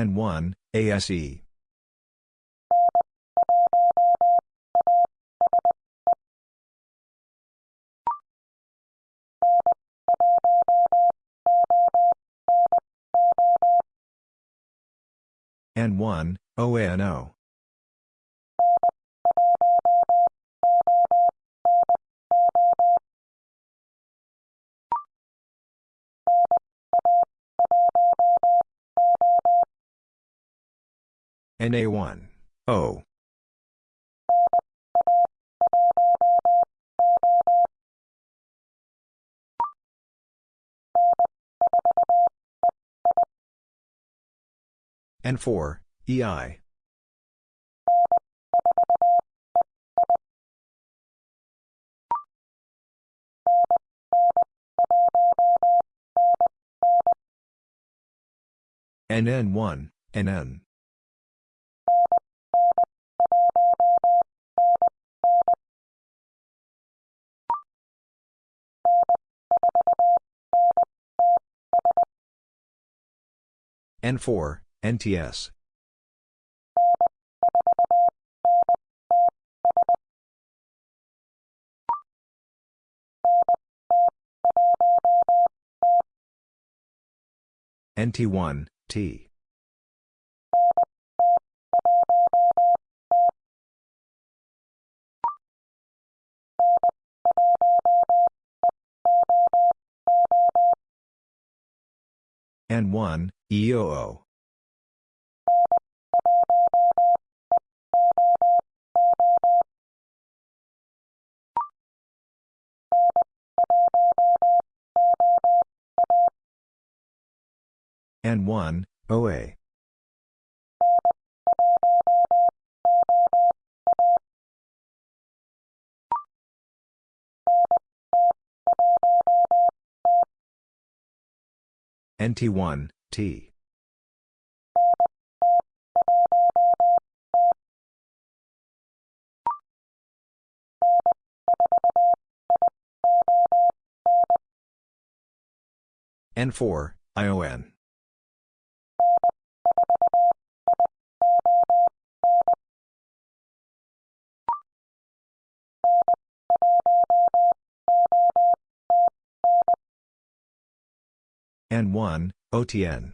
N1, ASE. N1, OANO. NA1, O. N4, EI. NN1, NN. N4, NTS. NT1, T. N1, EOO. N1, OA. NT1, T. N4, ION. N1, OTN.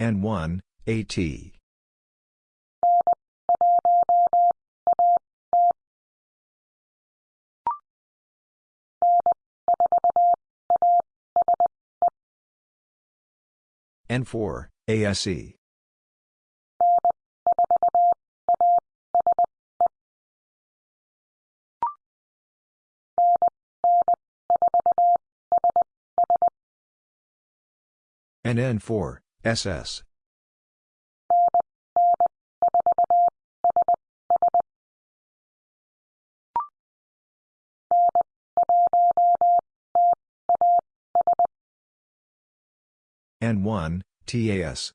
N1, AT. N4, ASE. NN4, SS. N1, TAS.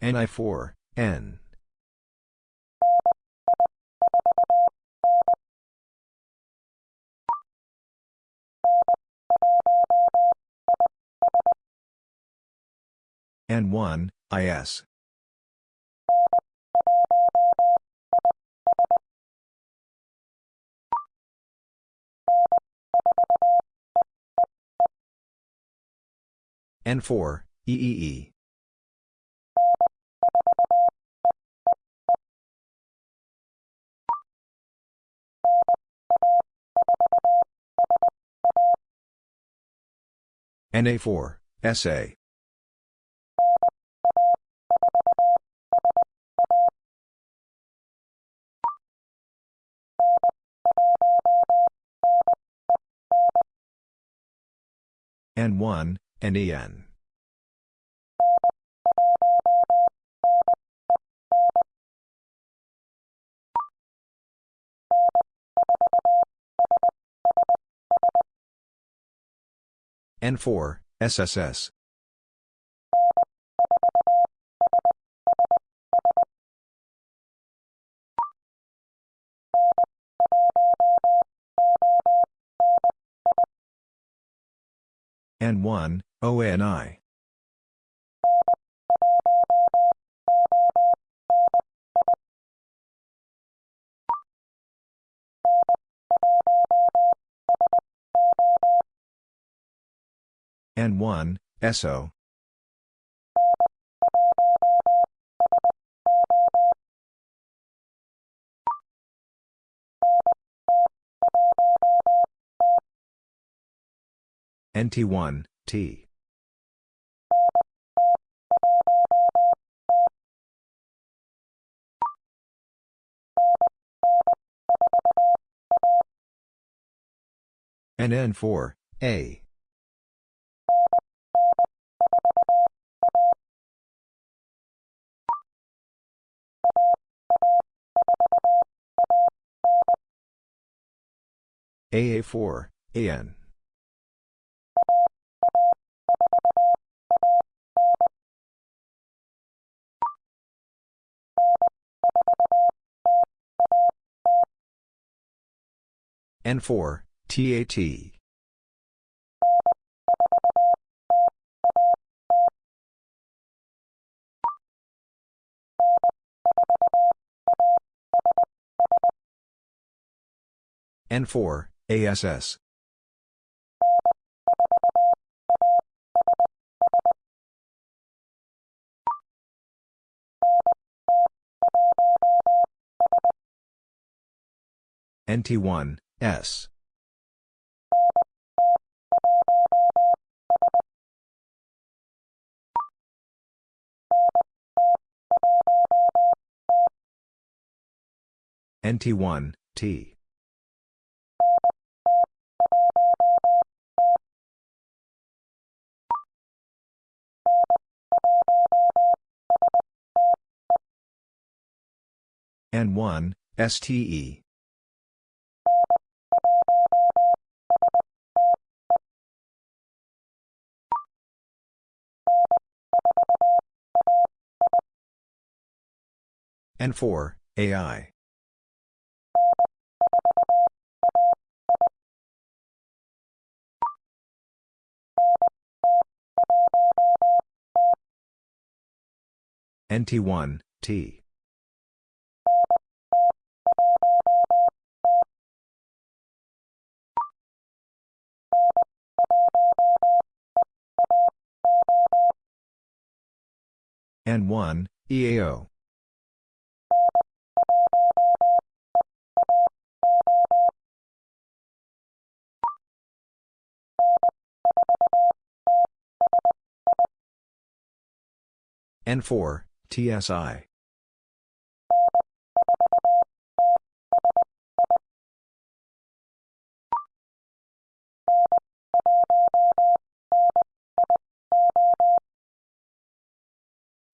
NI4, N. N1, IS. N4, EEE. NA4, SA. N1, NEN. N4, SSS. N1, OANI. N1, SO. NT1, T. NN4, A. AA4, AN. N4, TAT. N4, ASS. NT1, S. NT1, T. N1, STE. N4, AI. NT1, T. N1, EAO. N4, TSI.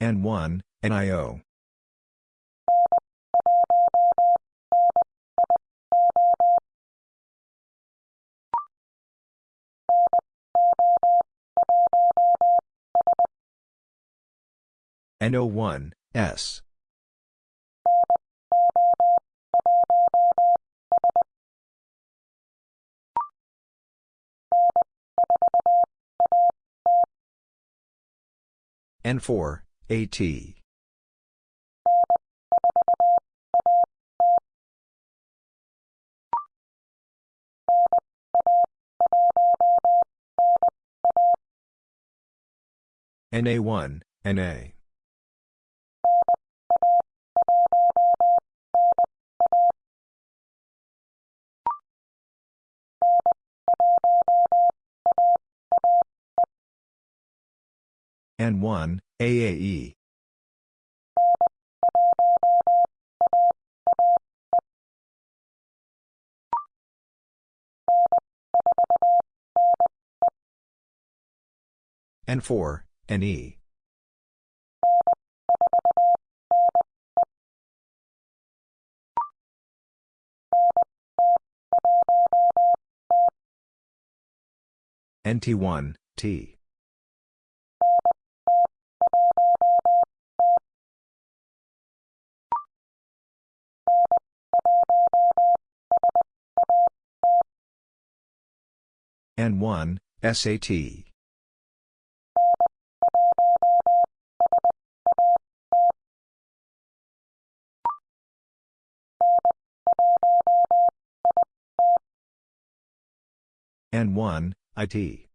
N1, NIO. NO1, S. N4, AT. NA1, NA. N1, AAE. N4, NE. NT1, T. N1, SAT. N1, IT.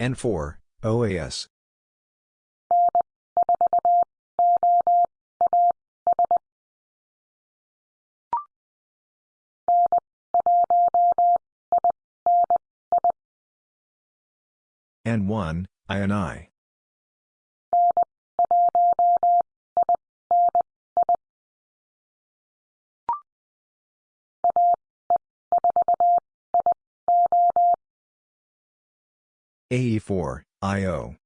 N4, OAS. N1, INI. AE4, IO.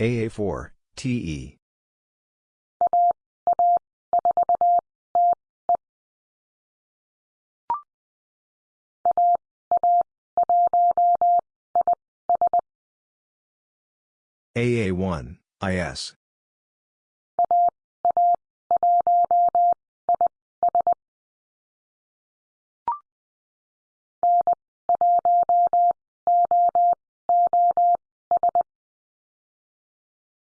AA4, TE. AA1, IS.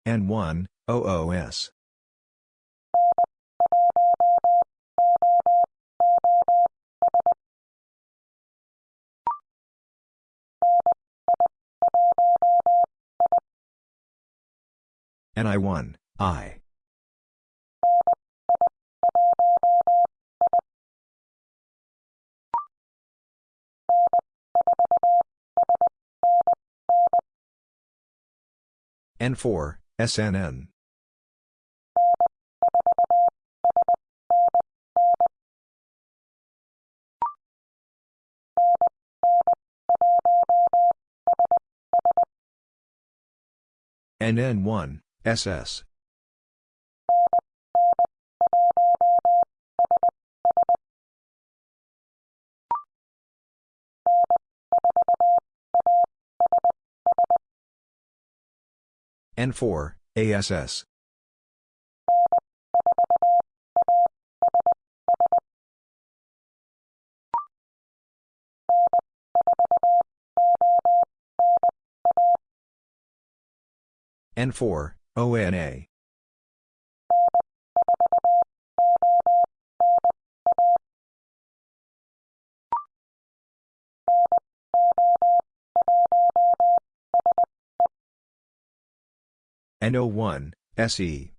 N1, OOS. NI1, I. N4, SNN. NN1, SS. N4, ASS. N4, ONA. NO1, SE.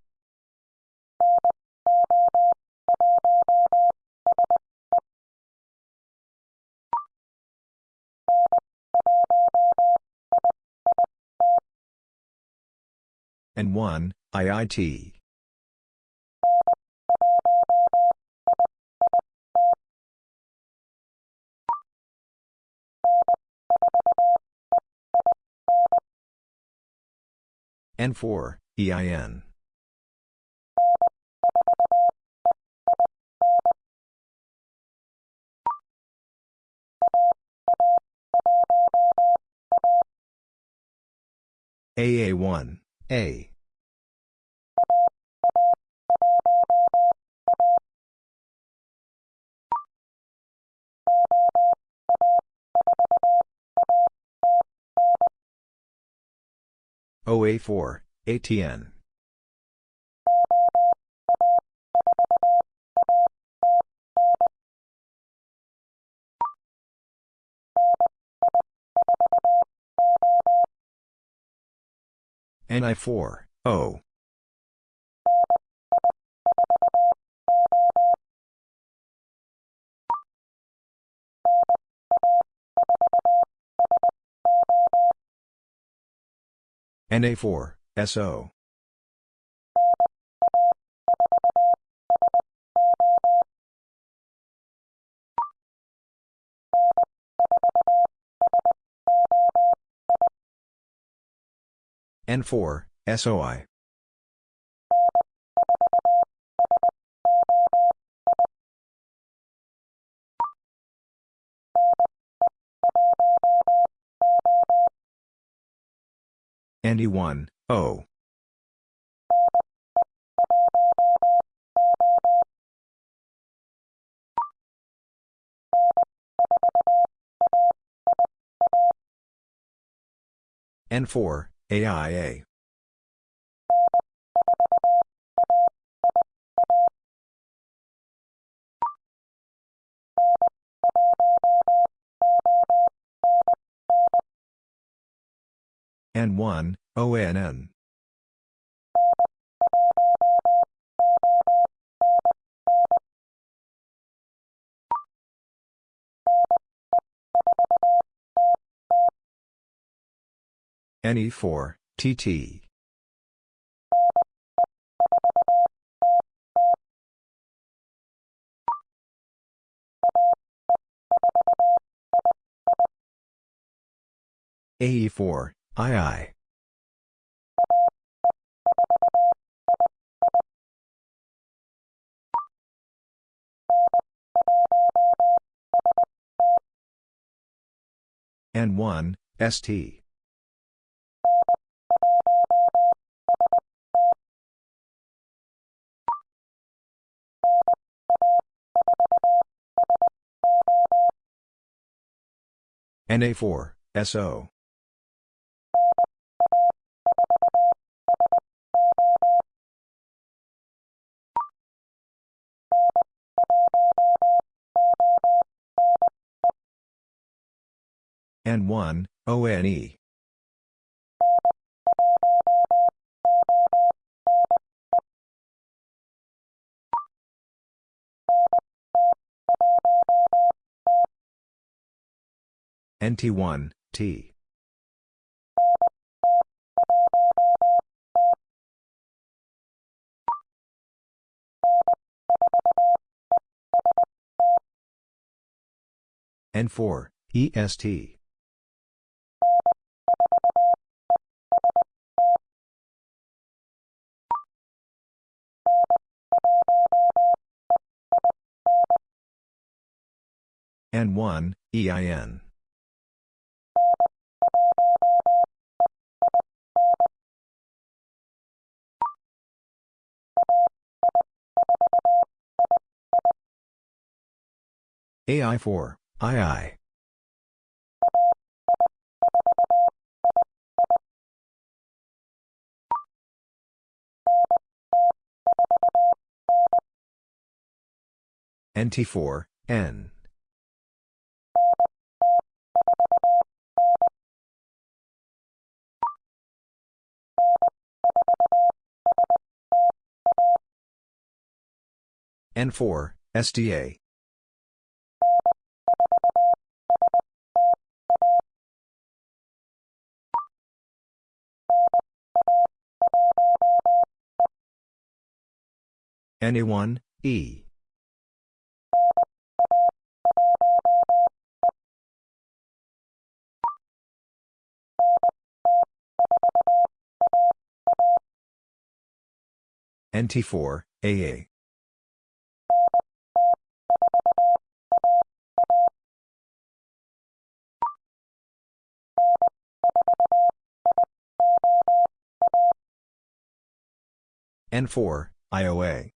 N1, IIT. N4, EIN. AA1, A. OA4, ATN. NI4, O. NA4, SO. N4, SOI. NE1, O. N4, AIA. N1, ONN. NE4, TT. AE4, II. N1, ST. NA4, SO. N1, ONE. NT1, T. N4, EST. N1, EIN. AI4, II. NT4, N. N4, SDA. NA1, E. NT4, AA. N4, IOA.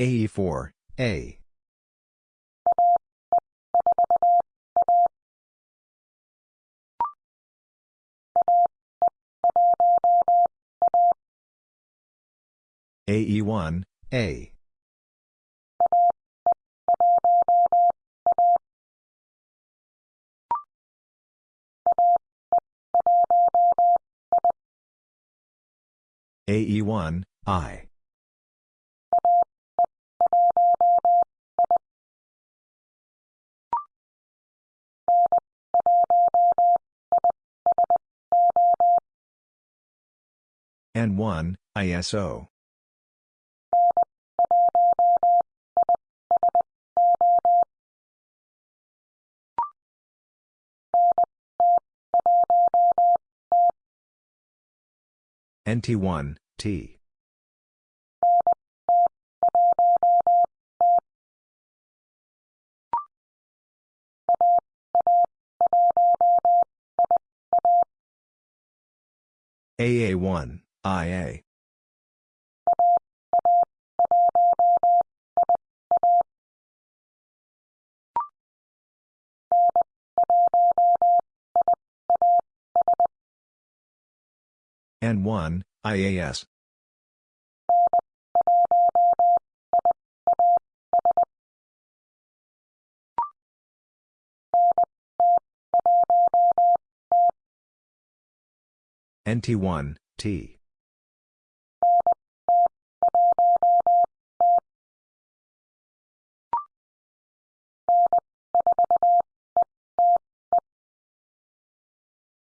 AE4, A. AE1, A. AE1, I. N1, ISO. NT1, T. AA1, IA. N1, IAS. NT1, T.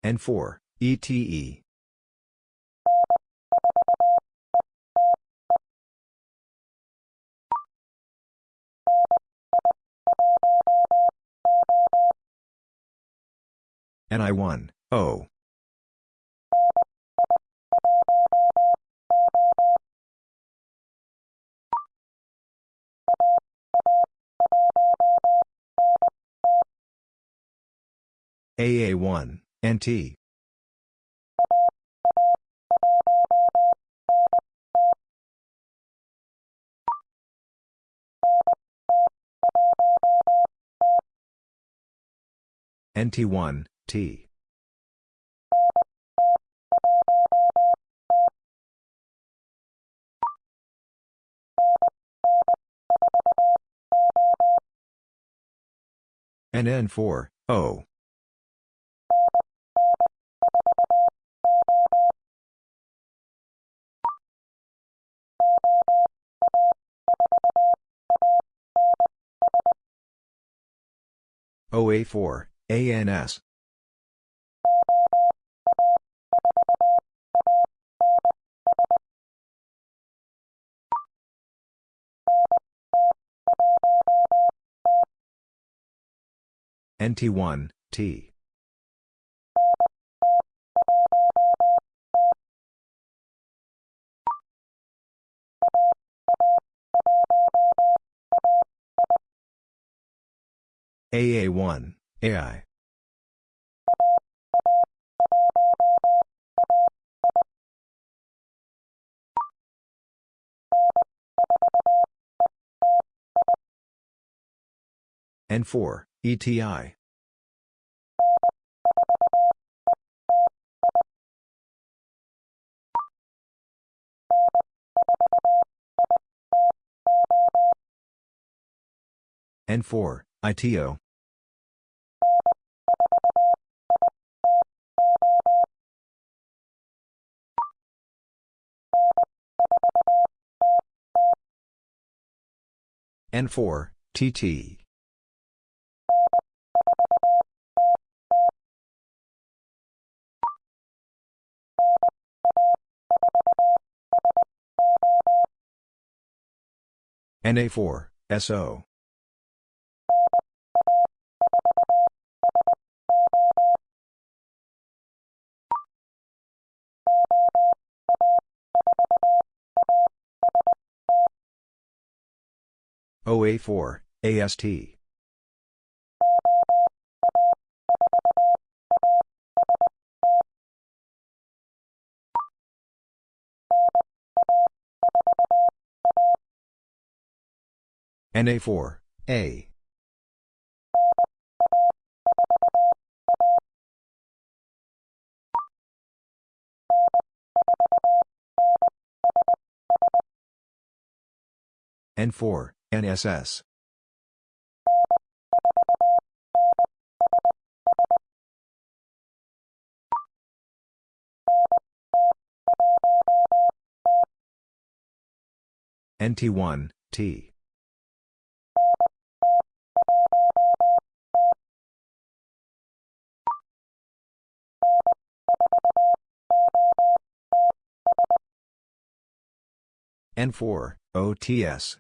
N4, ETE. NI1, O. AA1, NT. NT1, T. NN4, O. OA4, ANS. NT1, T. AA1, AI. N4, ETI. N4, ITO. N4, TT. NA4, SO. OA4, AST. NA4, A. N4, NSS. NT1, T. N4, OTS.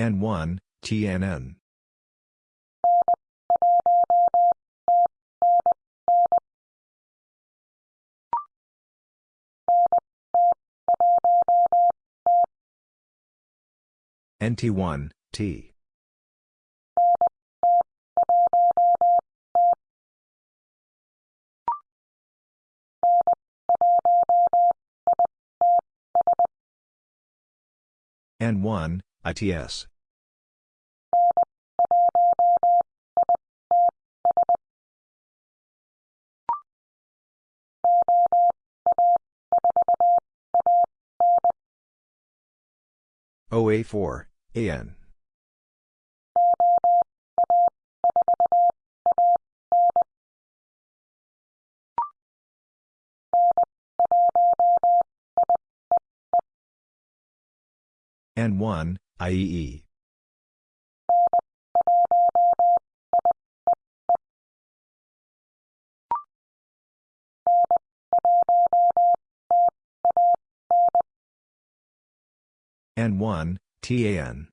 N1, TNN. NT1, T. N1, ITS. OA4, AN. N1, IEE. N1, TAN.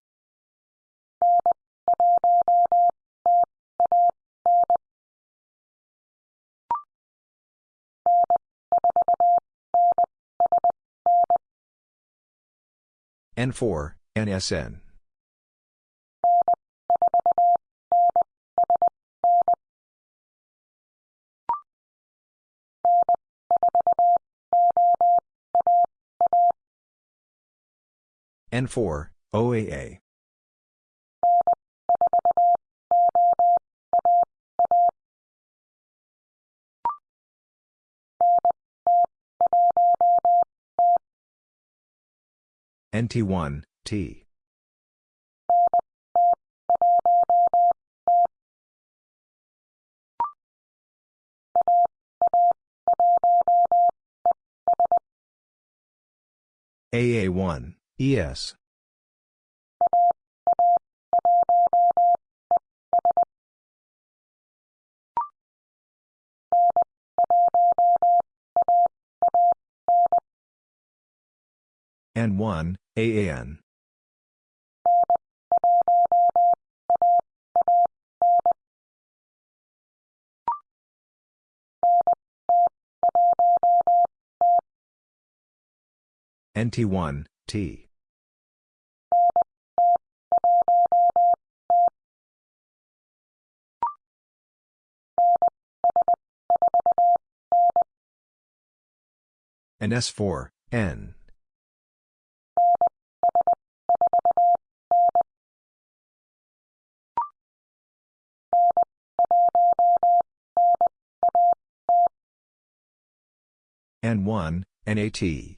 N4, NSN. N4, OAA. NT1, T. AA1, ES. N1, AAN. NT1, T. and S4, N. N1, NAT.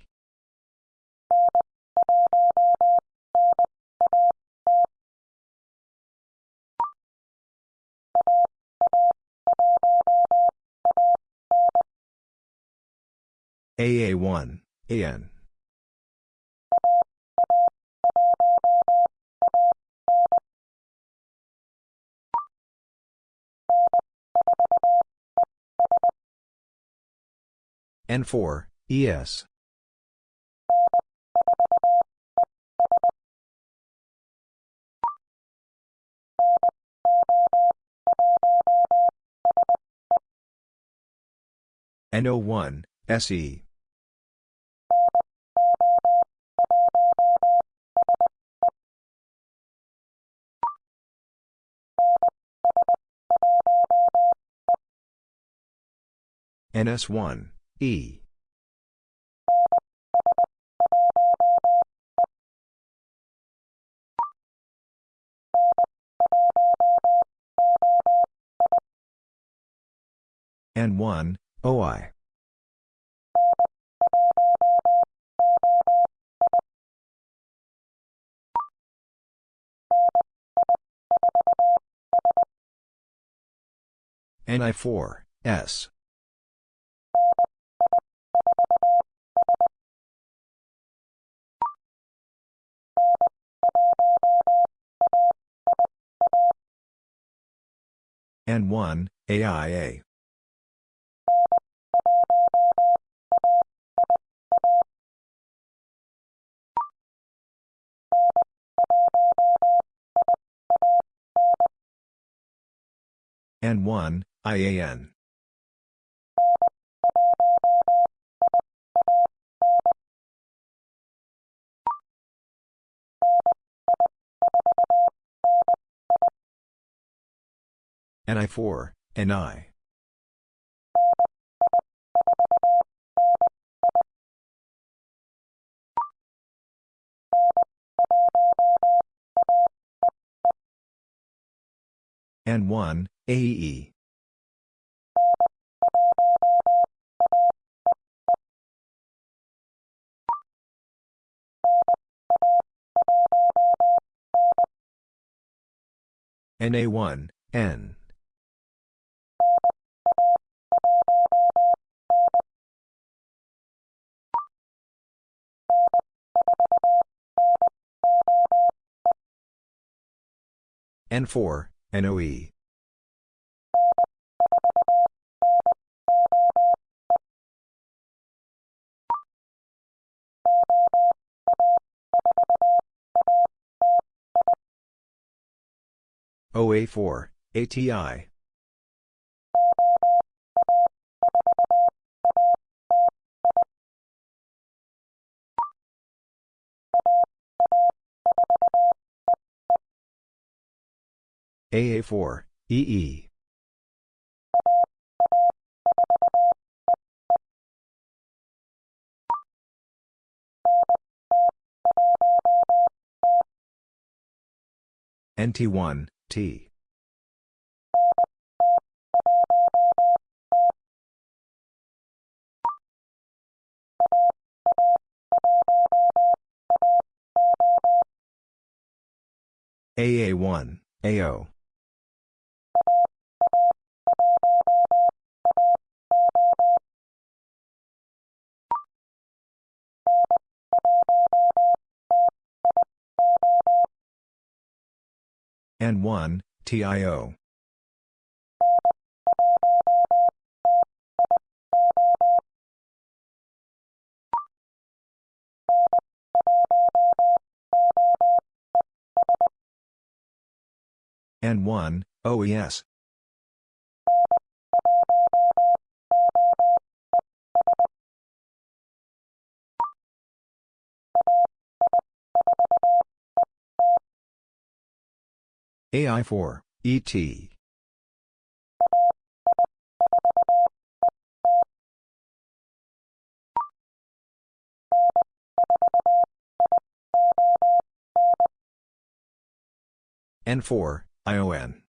AA1, AN. N4, ES. NO1, SE. NS1, E. N1, OI. NI4, S. N1, AIA. N1, IAN. NI4, NI. N1, AE. NA1, N. N4, NOE. OA4, ATI. AA4, EE. NT1, T. AA1, AO. N1, TIO. N1, OES. AI4, ET. N4, ION.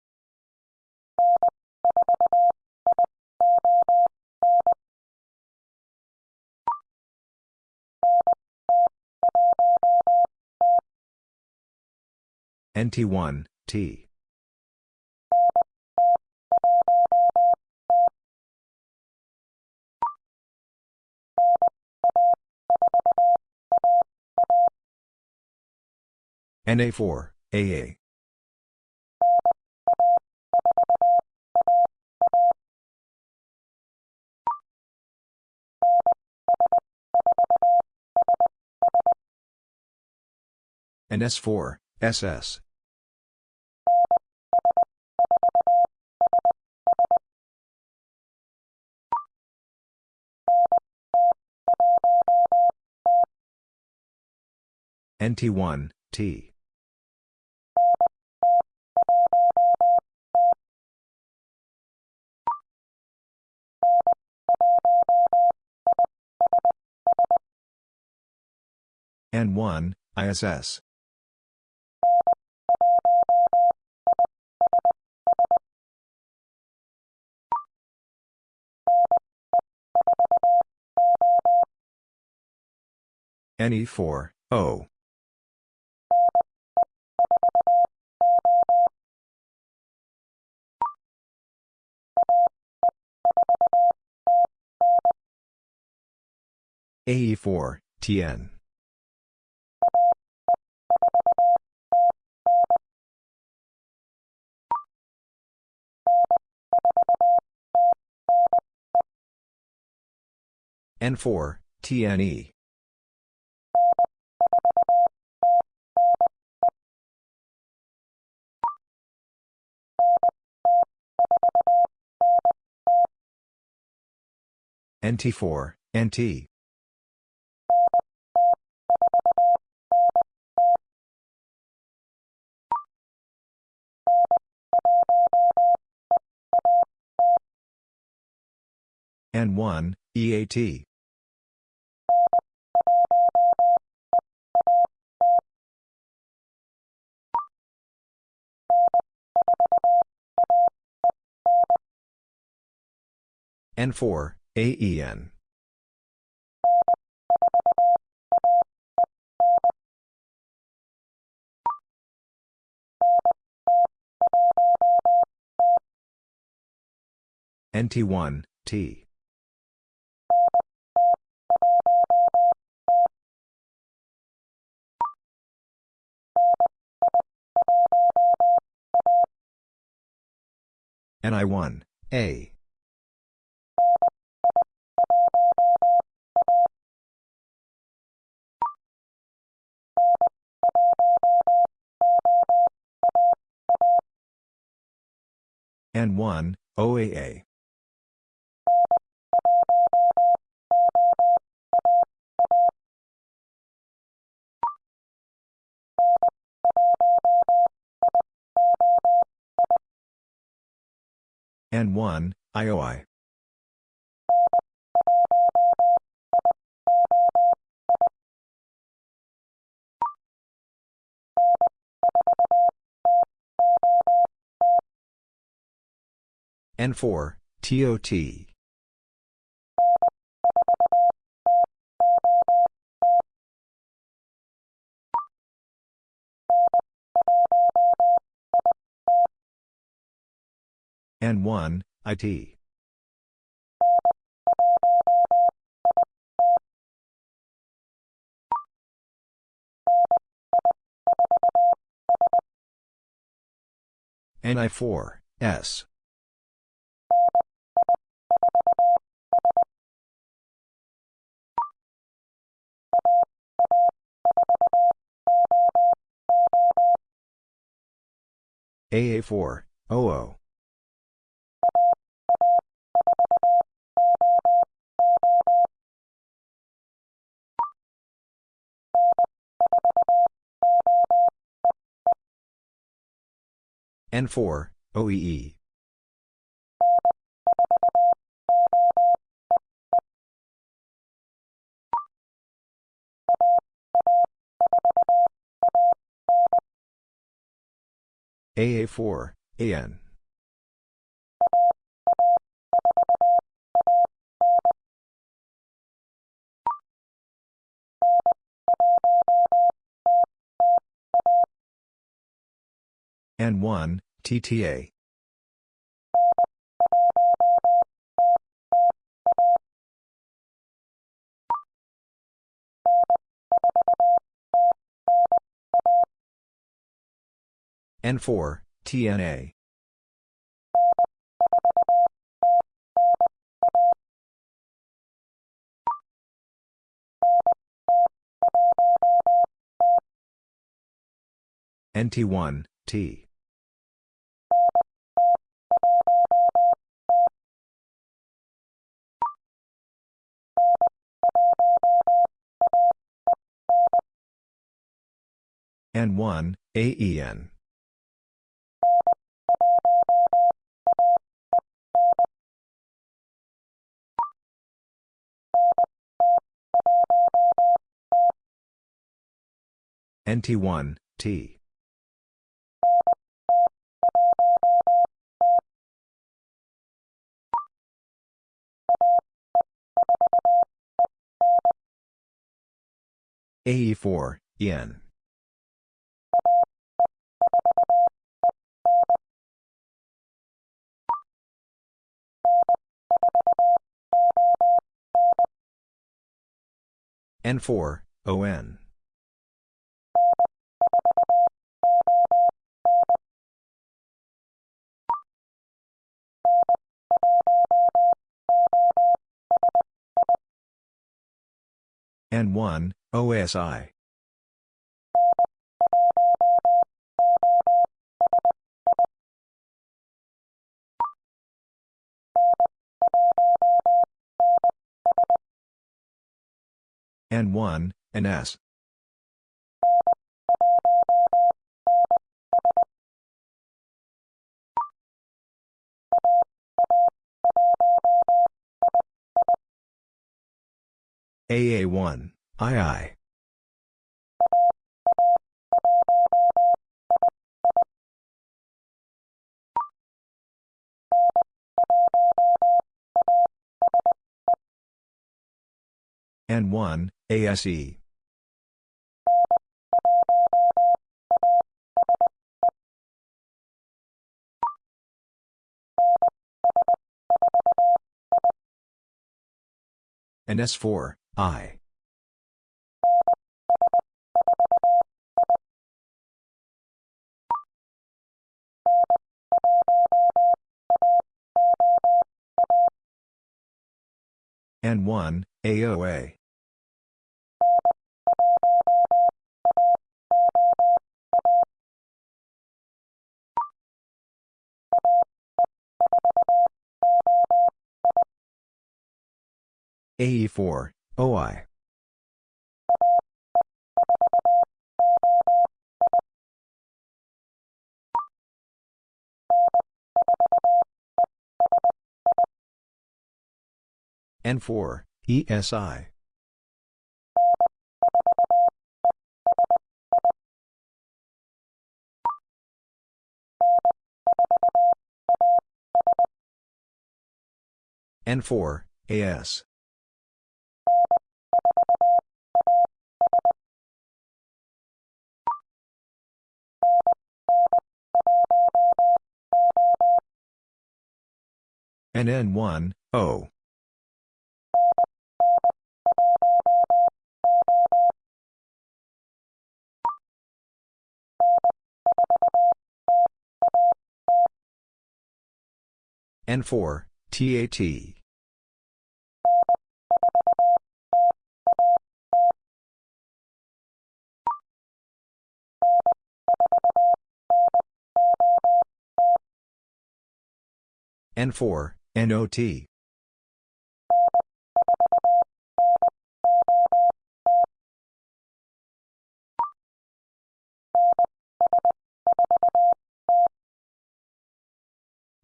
NT1, T. NA4, AA. And S4, SS. NT1, T. N1, ISS. NE4, O. AE4, TN. N4, TNE. NT4, NT. N1, EAT. N4, AEN. NT1, T. NI1, A. N1, OAA. N1, IOI. N4, TOT. N1, IT. NI4, S. AA4, OO. N4, OEE. AA4, AN. N1, TTA. N4, TNA. NT1, T. N1, AEN. NT1, T. AE4, EN. N4, ON. N1, OSI. N1, NS. AA1, II. N1, ASE. And S4, I. N1, AOA. AE4, OI. N4, ESI. N4, AS. And N1, O. N4, TAT. N4, NOT.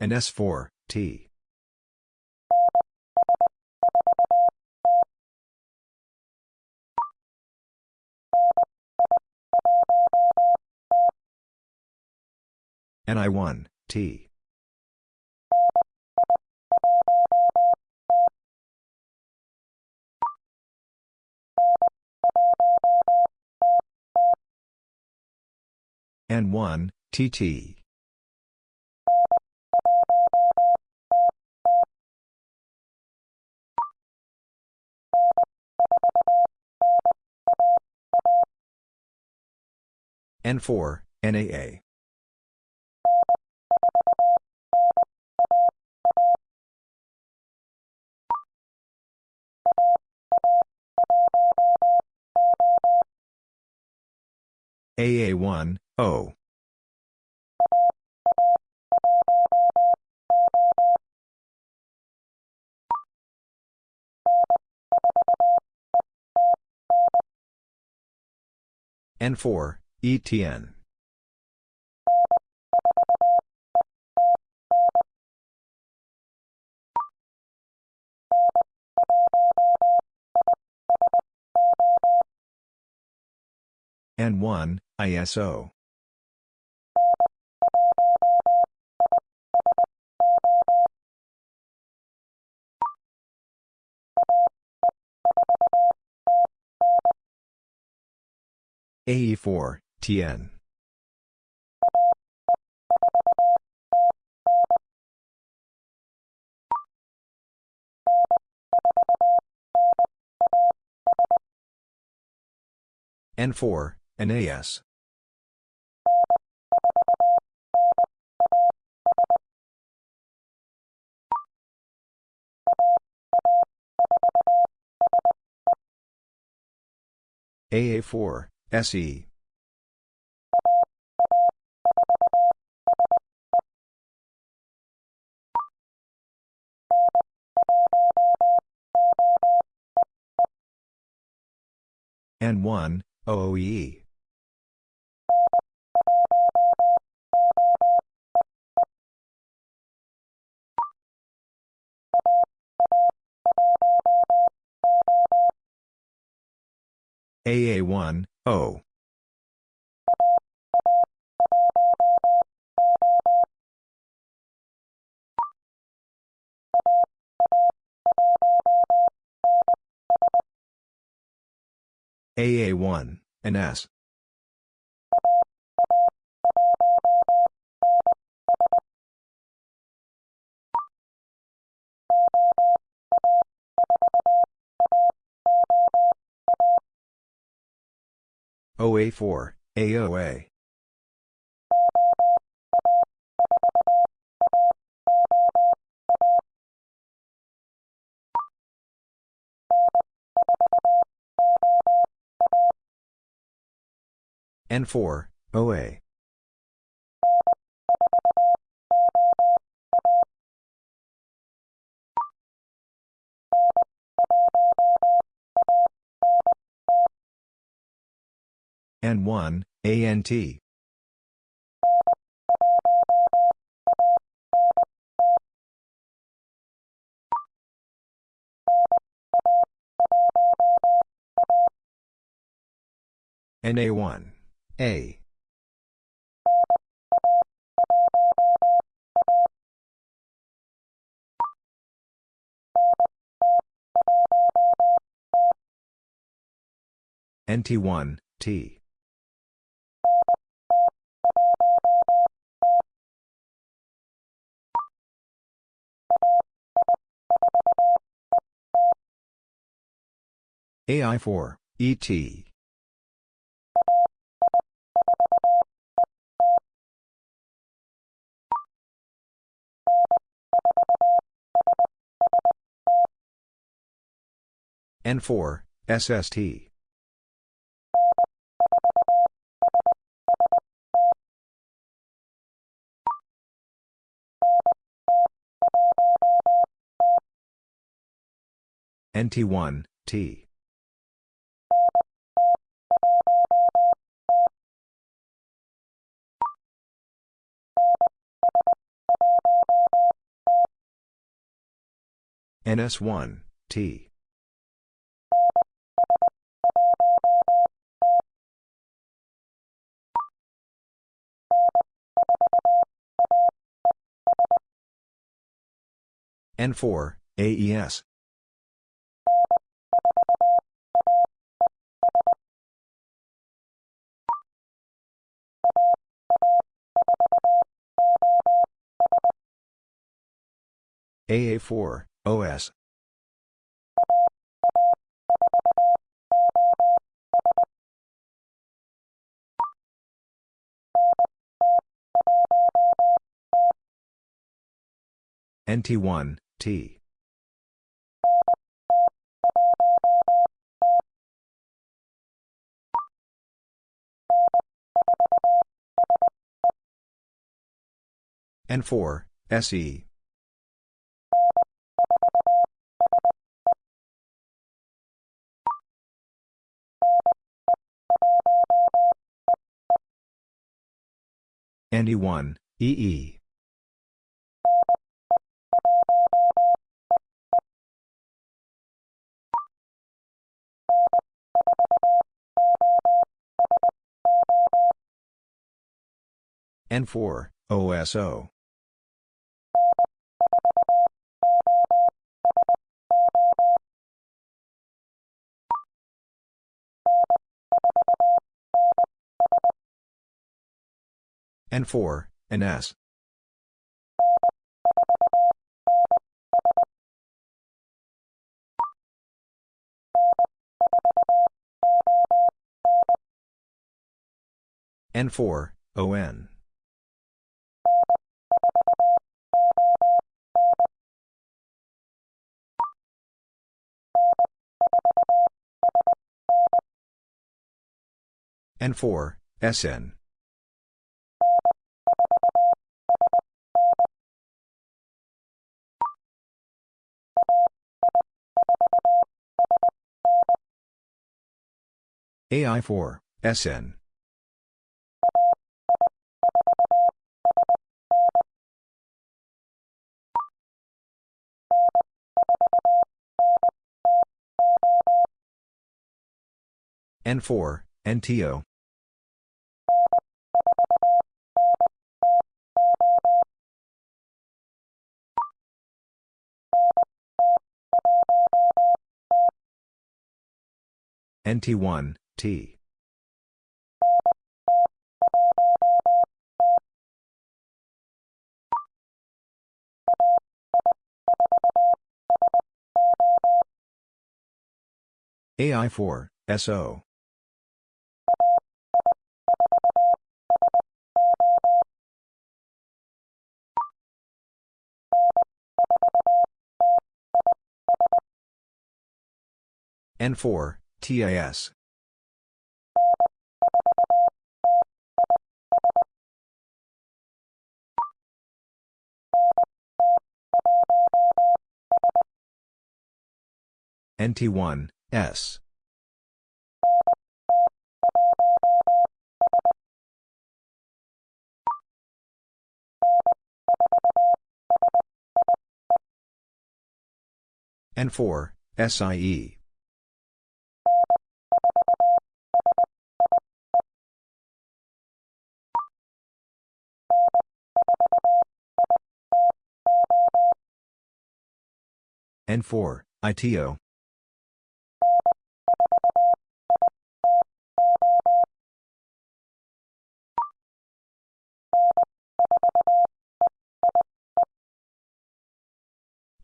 And S4, T. NI1, T. N1, TT. N4, NAA. AA1, O. N4, ETN. N1, ISO. AE4, TN. N4, NAS. AA4, SE. N1, OOE. AA1, O. AA1, and S. OA4, AOA. N4, OA. N1, ANT. NA1, A. NT1, T. AI4, ET. N4, SST. NT1, T. NS1, T. N4, AES. AA4, OS. NT1, T. N4, SE. ND1, EE. N4, OSO. N4, NS. N4, ON. N4, SN. AI4, SN. N4, NTO. NT1, T. AI4, SO. N4, TAS. NT1, S. N4, SIE. N4, ITO.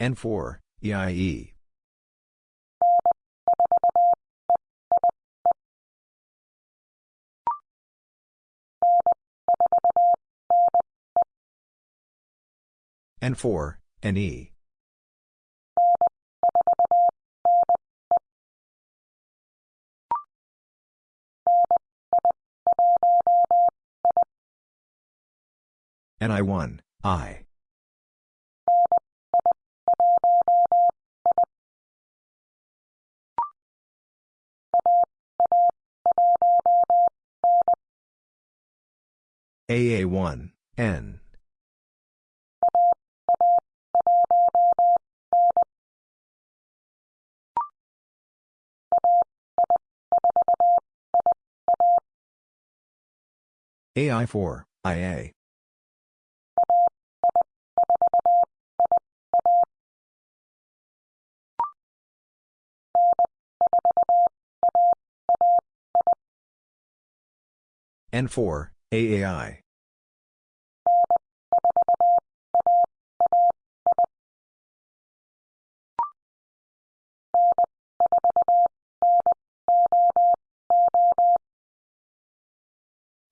N4, EIE. N4, NE. NI1, I. AA1, N. AI4, IA. N4, AAI.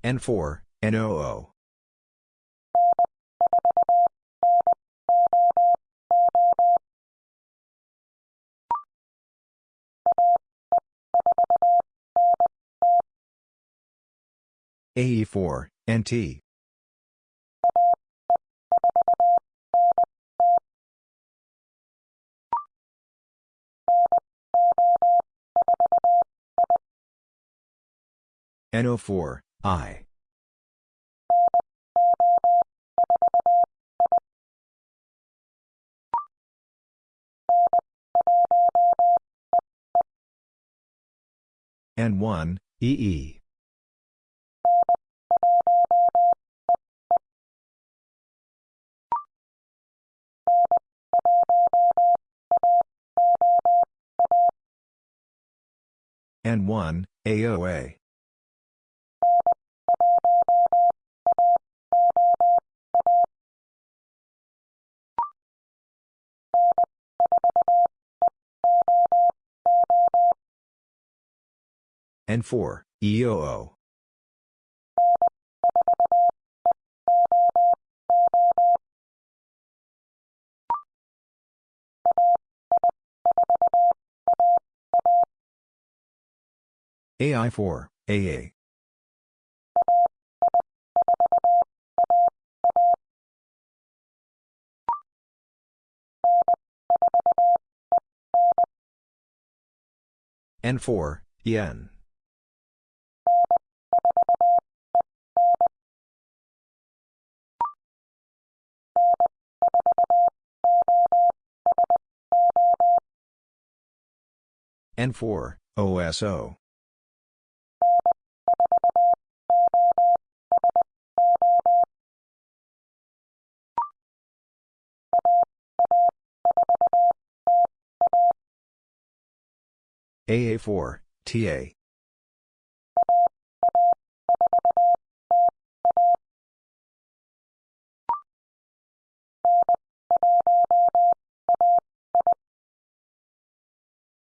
N4, NOO. AE4, NT. NO4, I. N1, EE. N1, AOA. N4, EOO. AI4, AA. N4, EN. N4, OSO. AA4, TA.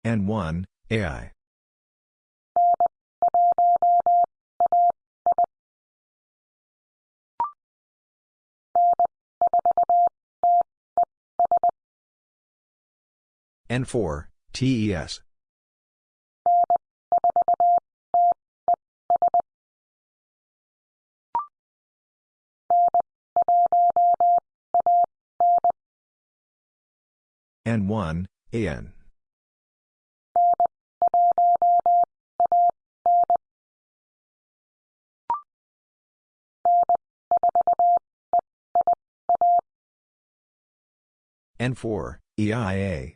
N1, AI. N4, TES. N1, AN. N4, EIA.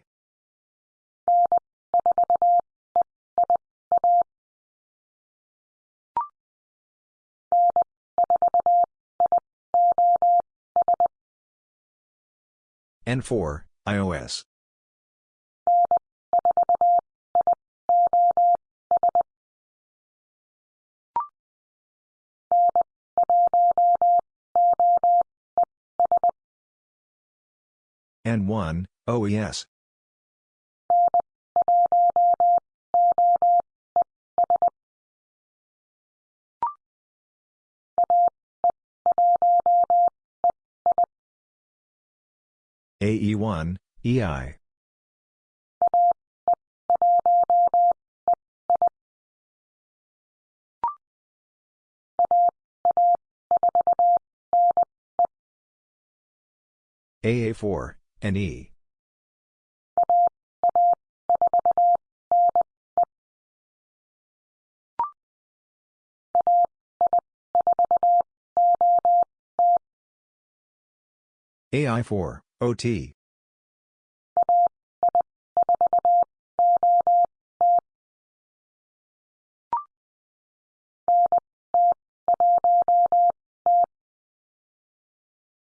N4, iOS. N1, OES. AE1, EI. AA4, NE. AI4, OT.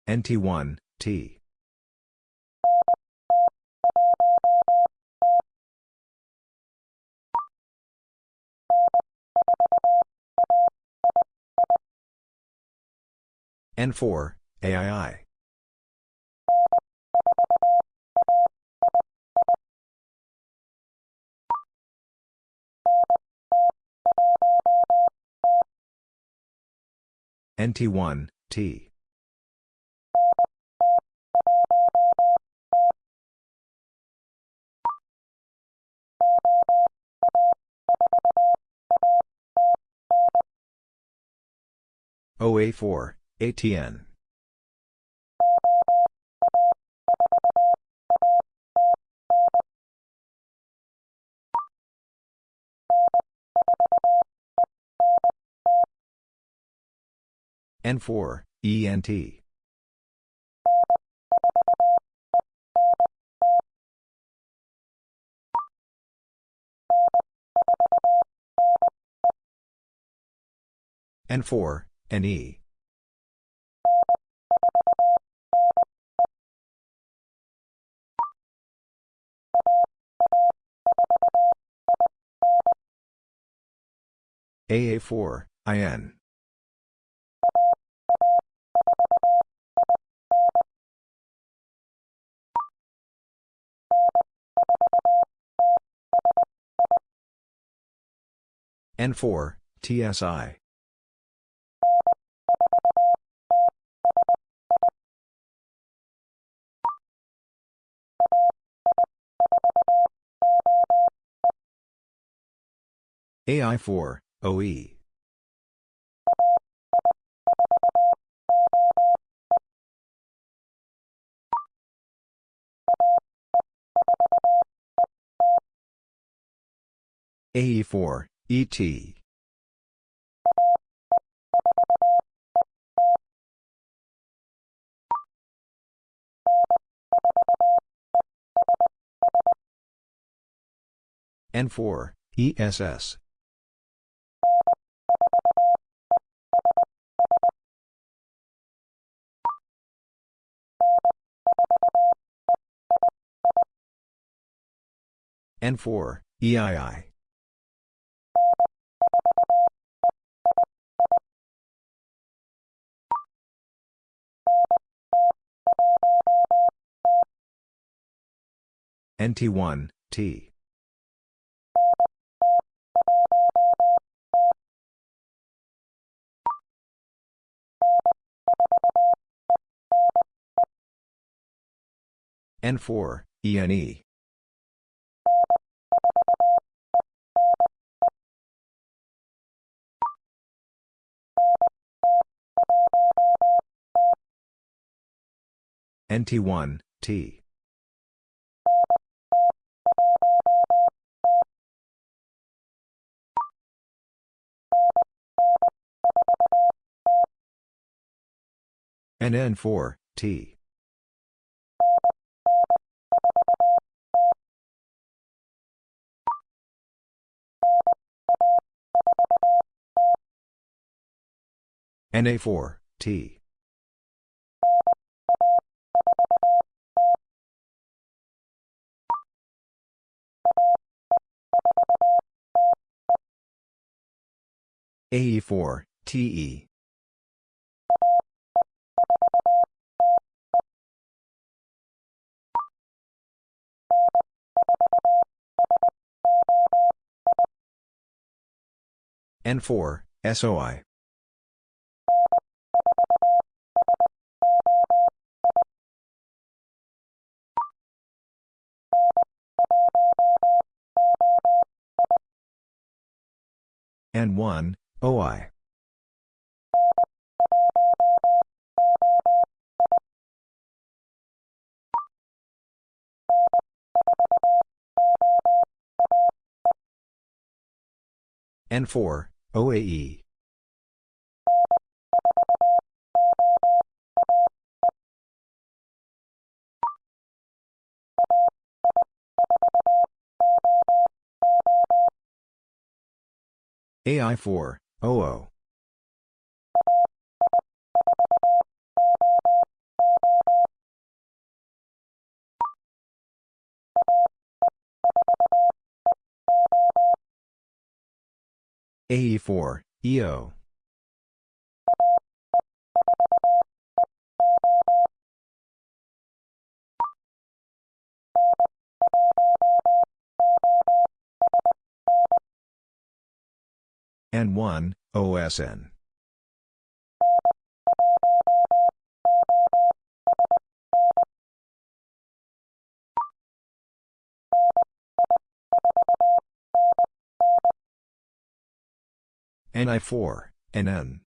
NT1, T. N4, AII. NT1, T. OA4, ATN. N4, ENT. N4, NE. AA4, IN. N4, TSI. AI4, OE. AE4, ET. N4, ESS. N4, EII. NT1, T. N4, ENE. NT1, T. NN4, T. NA4, T. AE4, TE. N4, SOI. N1, OI. N4, OAE. AI4, OO. AE4, EO. N1, OSN. NI4, NN.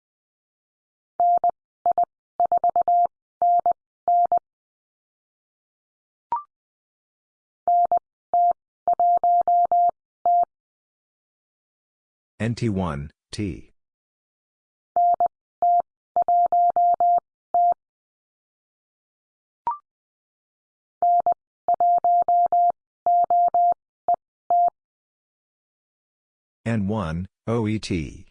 NT1, T. N1, OET.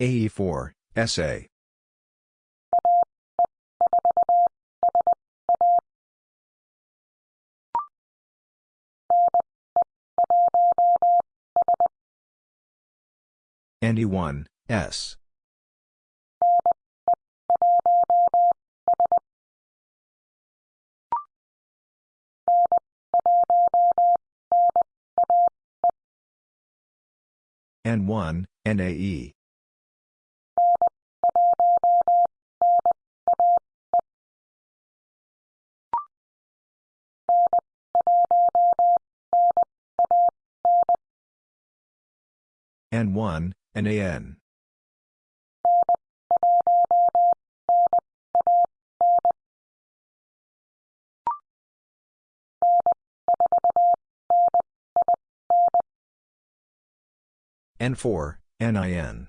AE4, SA. NE1, S. N1, NAE. N1, NAN. N4, NIN.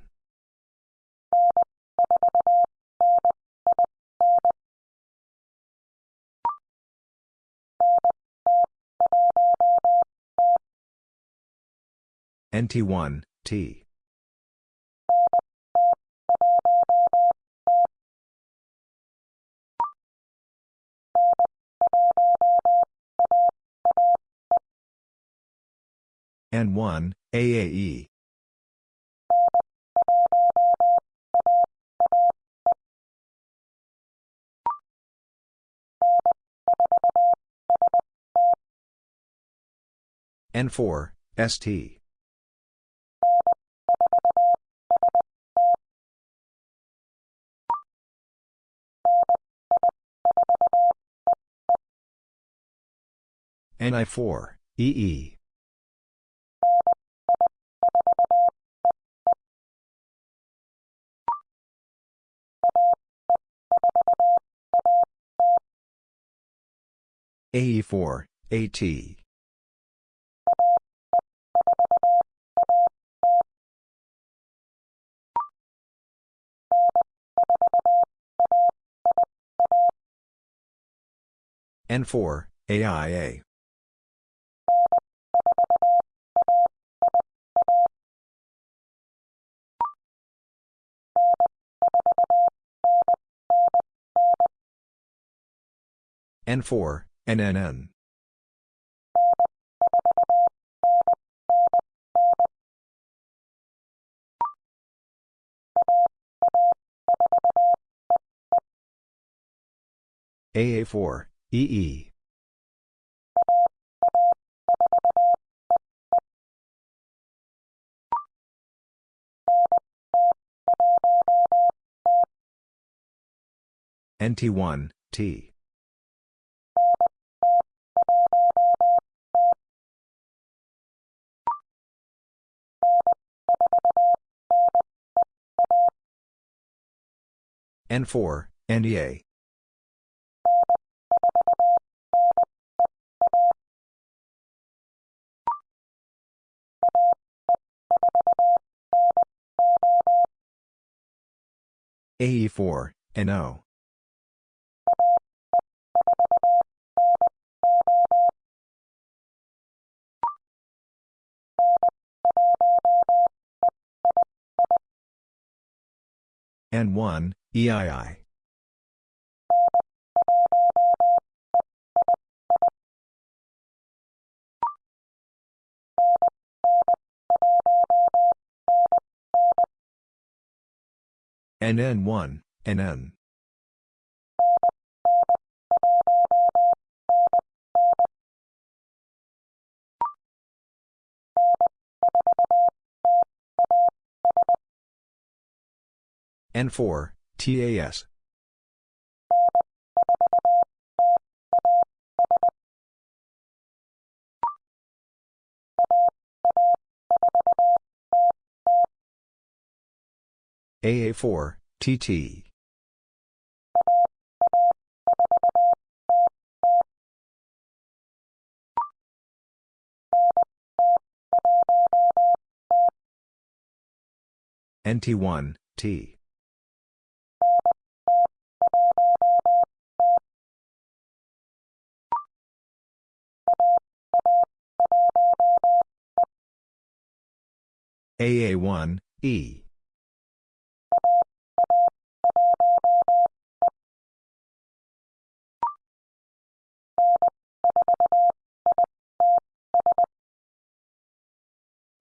NT1, T. N1, AAE. N4, ST. NI4, EE. AE4, AT. N4, AIA. N4, NNN. AA4, EE. NT1, T. N4, NEA. AE4, NO. N1, EII. NN1, NN. N4, TAS. AA4, TT. NT1, T. AA1, E.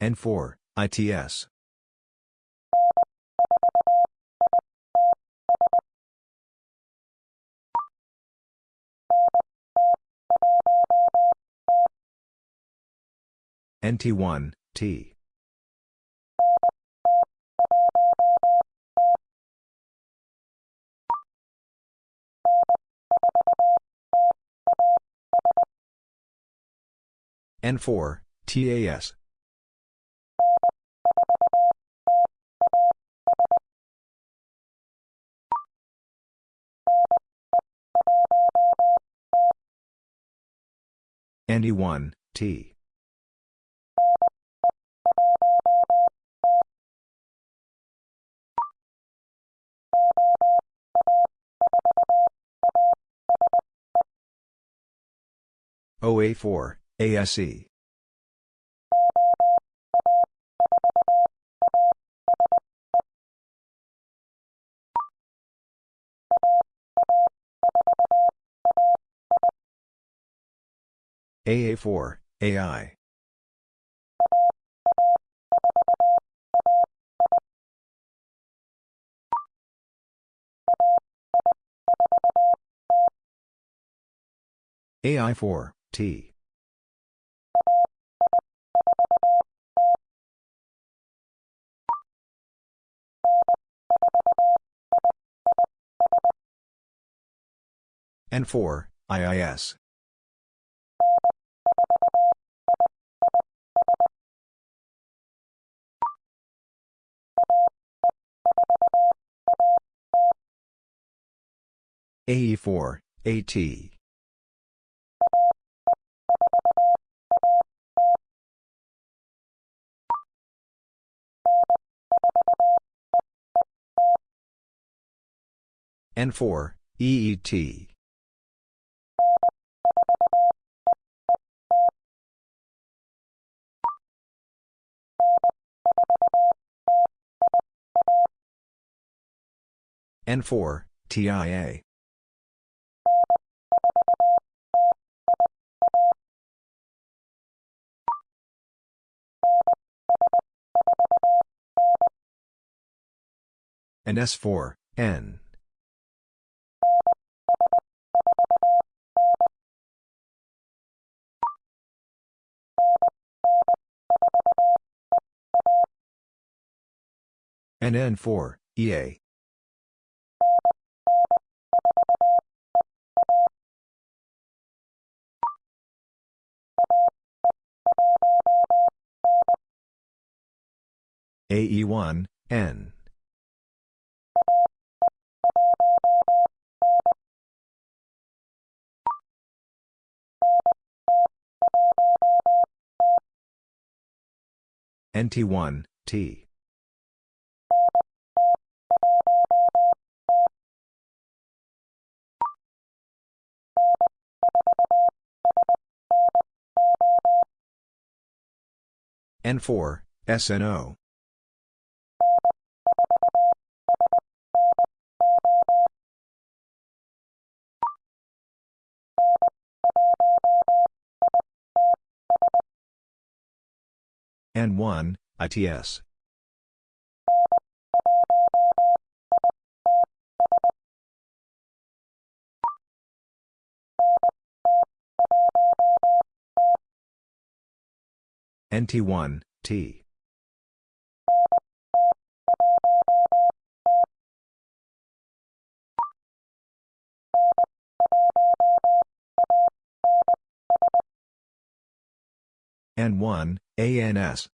N4, ITS. NT1, T. N4, TAS. ND1, T. OA4, ASE. AA4, AI. AI4, T. N4, IIS. AE4, AT. N4, EET. N4, TIA. And S4, N. and N4, EA. AE1, N. NT1, T. N4, SNO. N1, ITS. NT1, T. N1, ANS.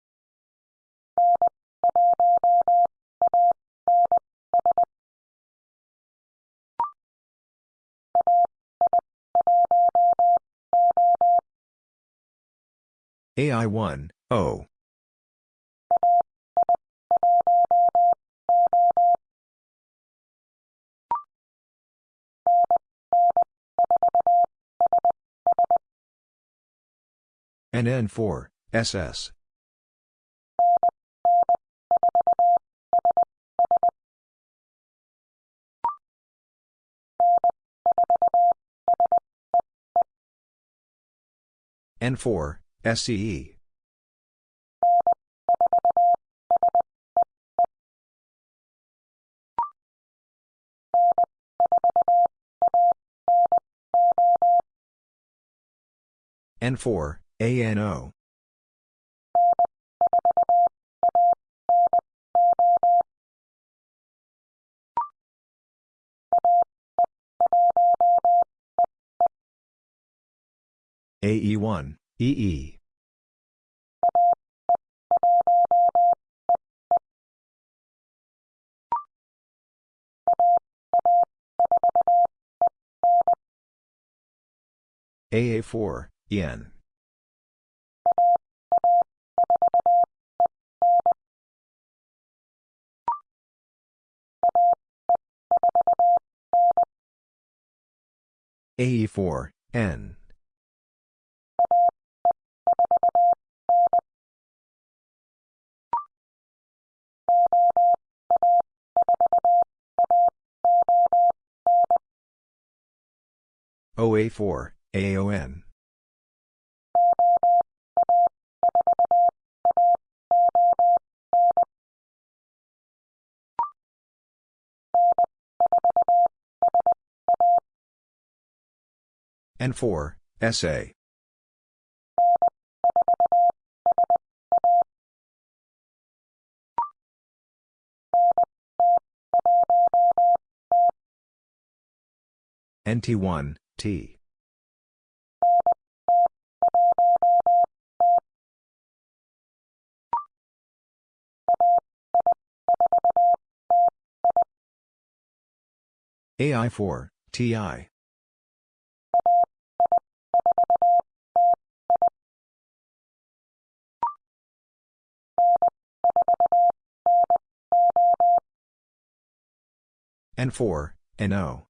AI1, O. and N4, SS. N4, SCE. N4, ANO. AE1, EE. AA4, EN. AE4, N. OA4, AON. N4, SA. NT1, T. AI4, TI. N4, NO.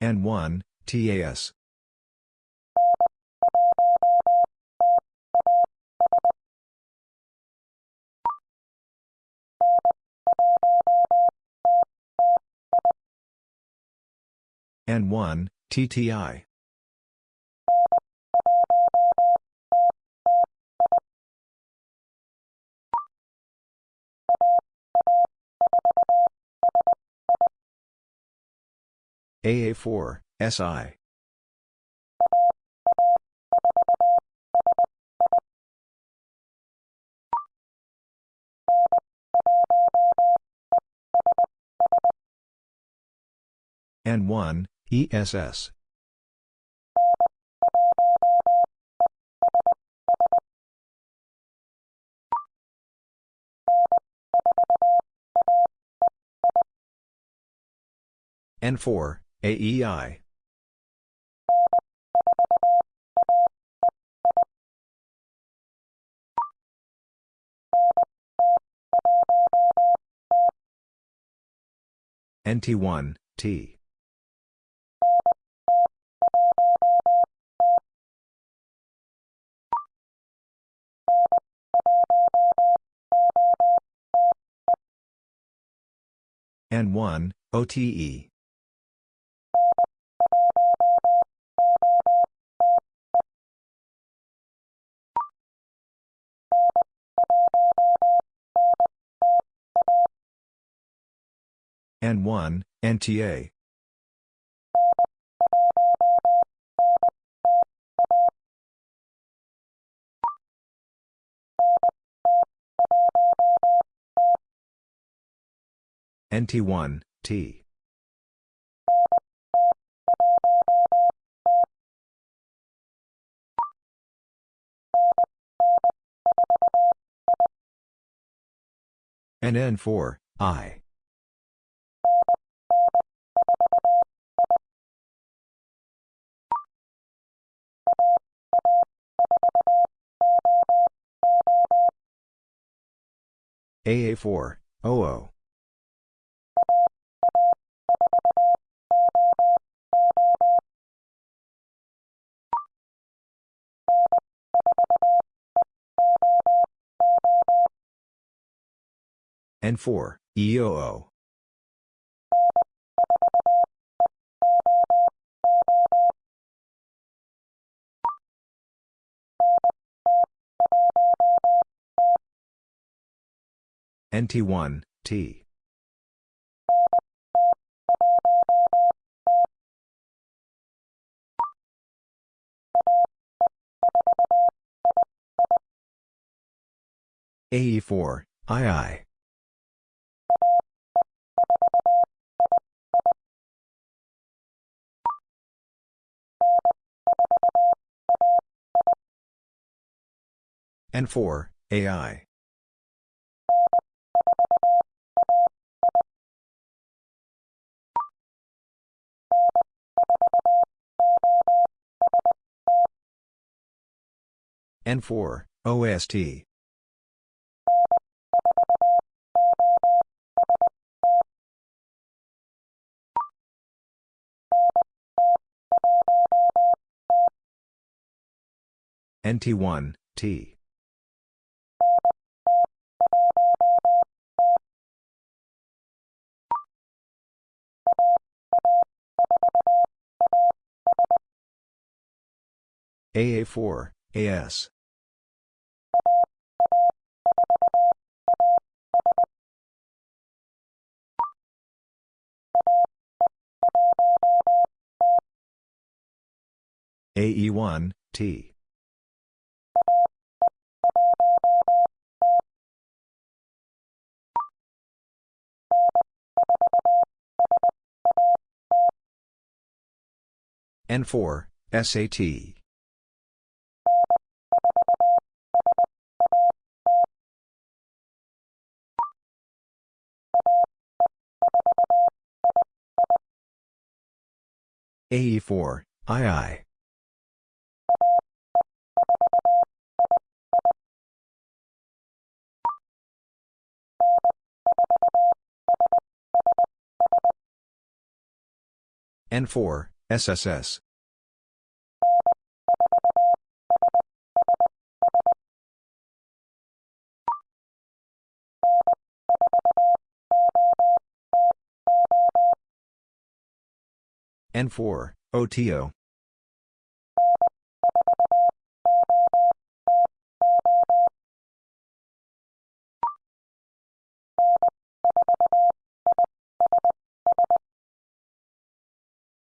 N1, TAS. N1, TTI. AA4, SI. N1, ESS. N4, AEI. NT1, T. N1, OTE. N1, NTA. NT1, T. NN4, I. AA4, OO. N4, EOO. NT1, T. AE4, II. N4, AI. N4, OST. NT1, T. AA4, AS. AE1, T. N4, SAT. AE4, II. N4, SSS. N4, OTO.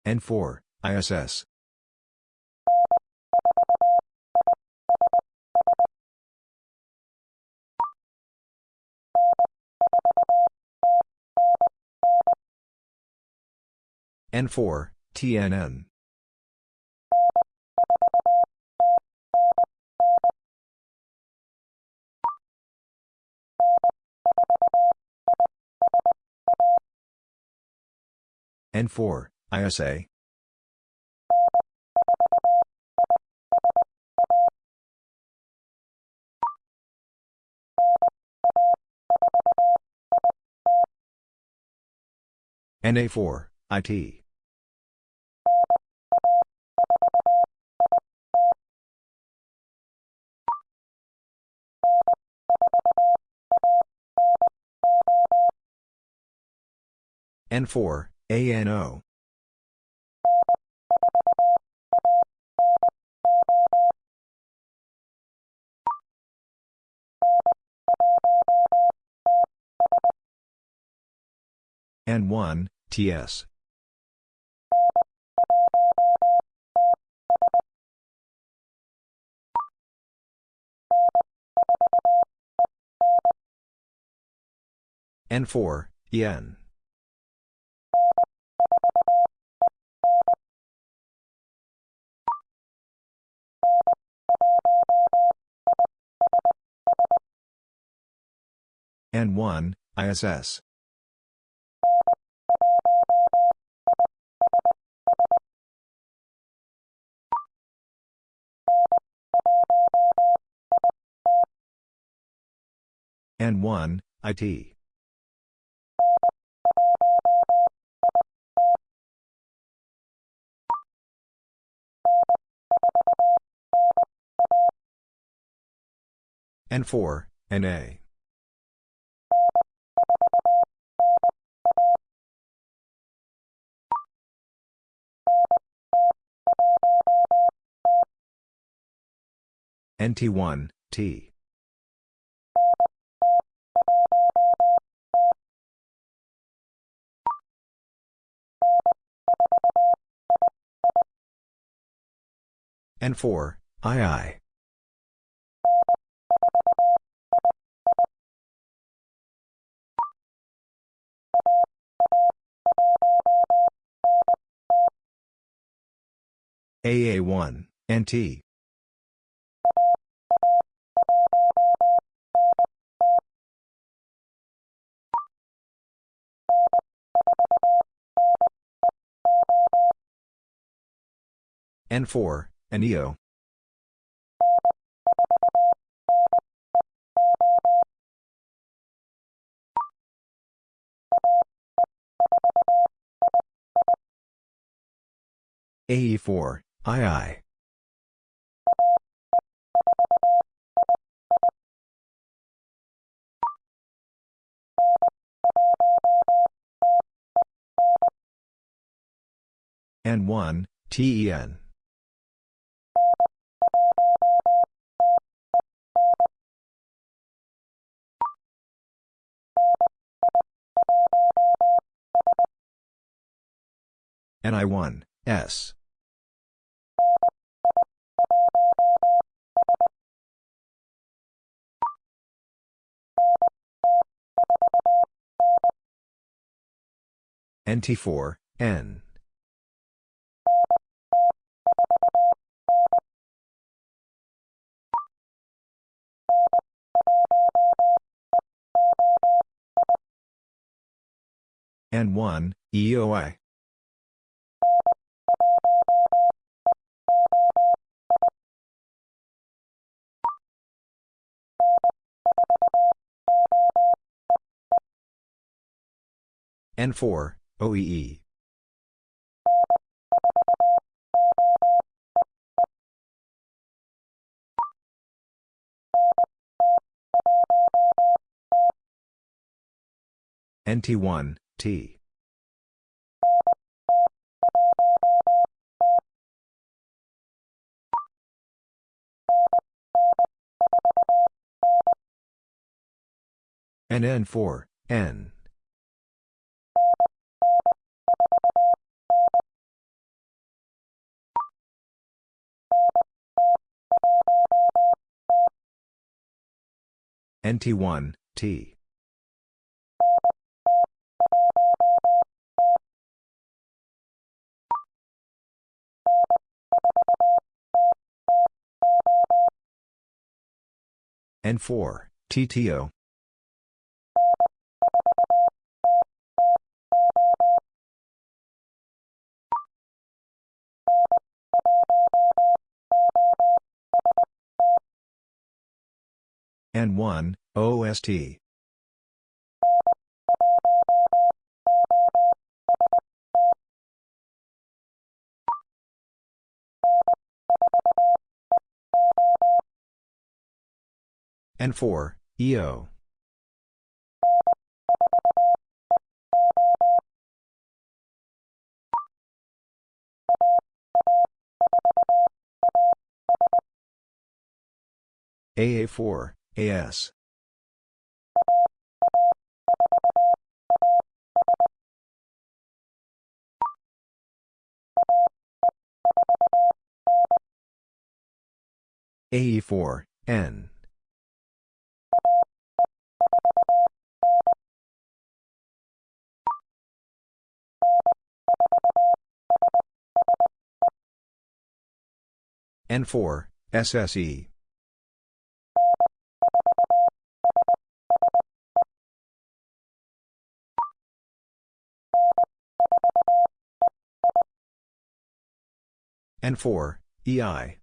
N4, ISS. N4, TNN. N4, ISA. NA4, IT. N4, ANO. N1, TS. N4, EN. N1, ISS. N1, IT. N4, NA. NT1, T. N4, II. AA1, NT. N4, NEO. AE4, II. N1, TEN. NI1, S. NT4, N. N1, EOI. N4, OEE. NT1, T. NN4, N. NT1, T. N4, TTO. N1, OST. N4, EO. AA4, AS. AE4, N. N4, SSE. N4, EI.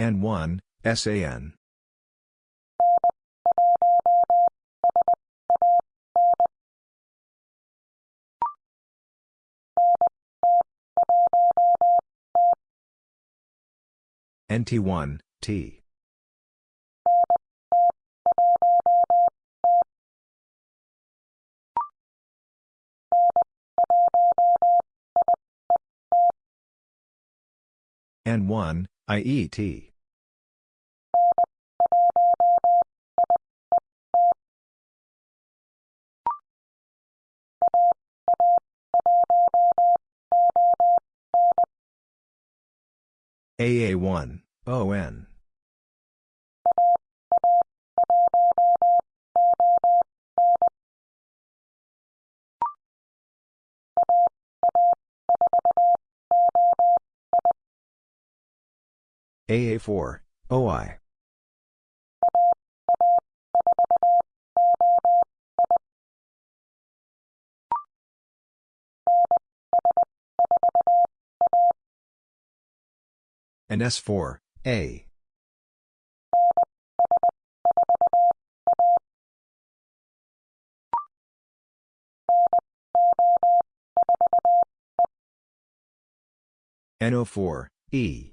N1, SAN. NT1, T. N1, IET. AA1, ON. AA4, OI and S4, A. NO4, E.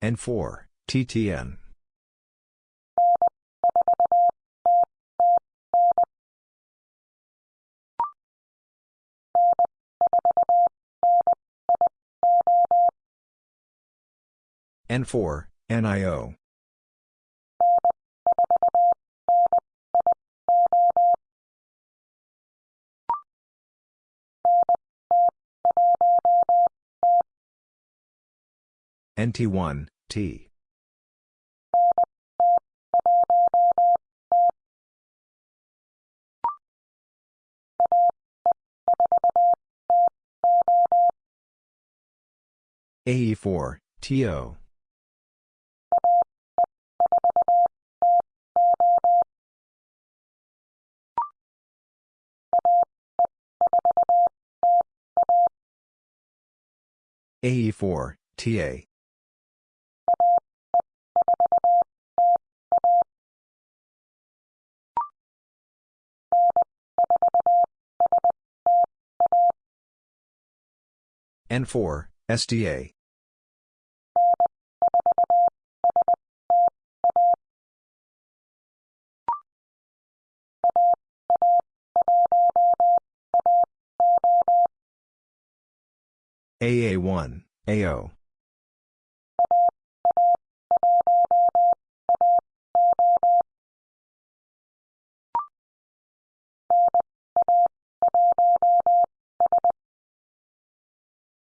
N4, TTN. N4, NIO. NT1, T. AE4, TO. AE4, TA. N4, SDA. AA1, AO.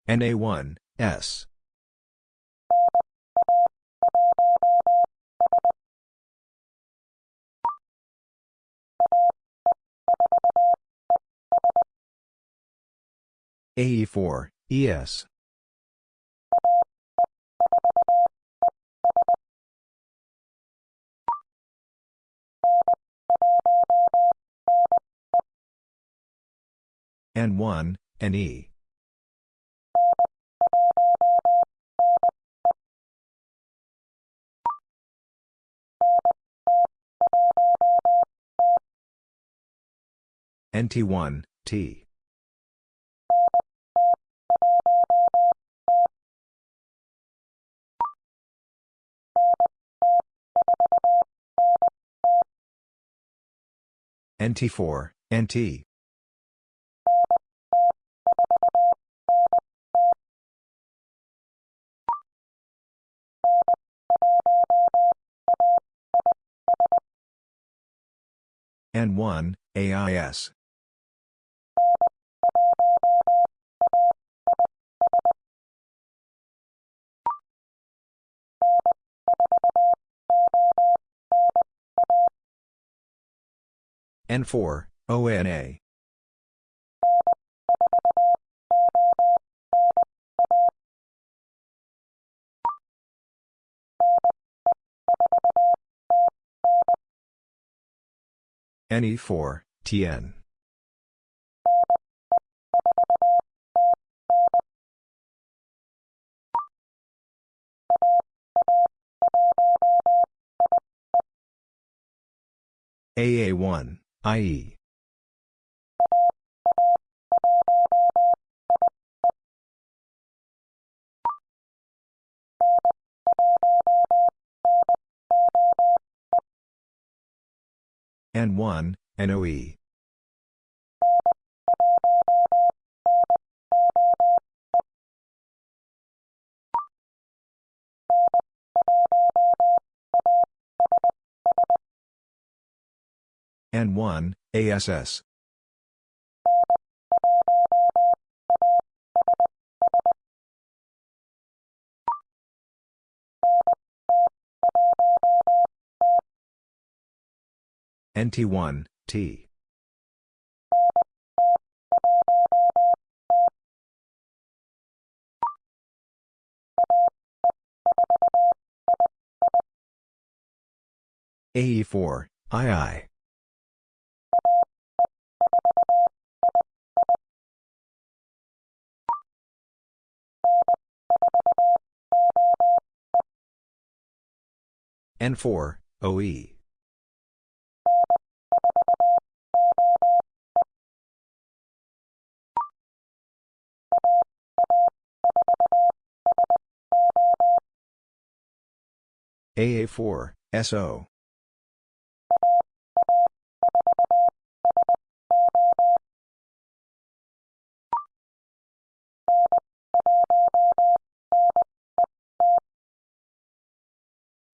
NA1, S. AE4, ES. N1, NE. NT1, T. NT4, NT. N1, AIS. N4, ONA. NE4, TN. AA1, IE. N1, NOE. N1, ASS. NT1, T. AE4, II. N4, OE. AA4, SO.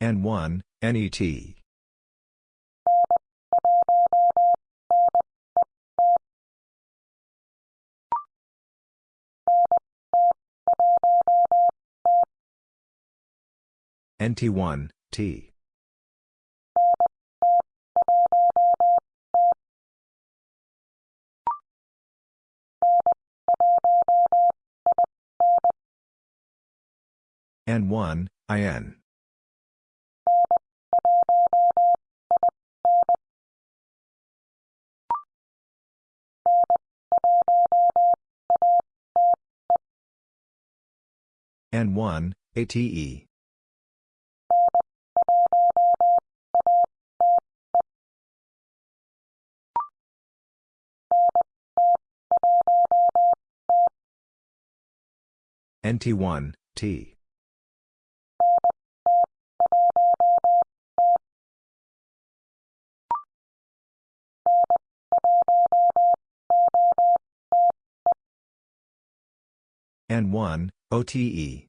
N1, NET. NT1, T. N1, IN. N1, ATE. NT1, T. N1, OTE.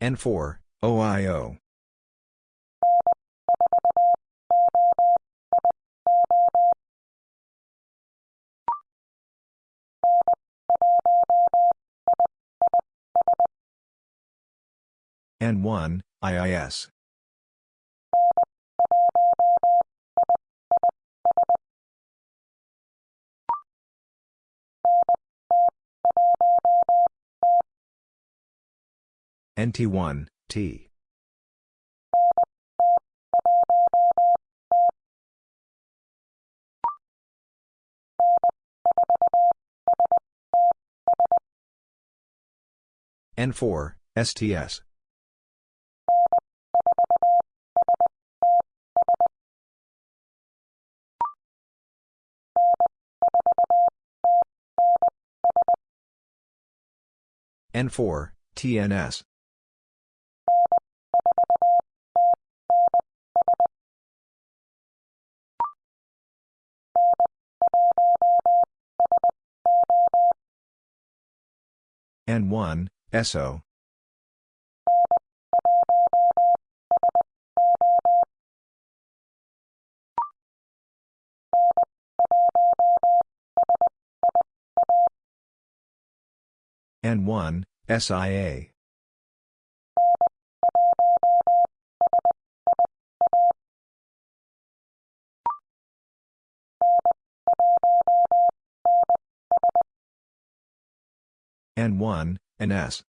N4, OIO. N1, IIS. NT1, T. N4, STS. N4, TNS. N1, SO. N1, SIA. N1, NS.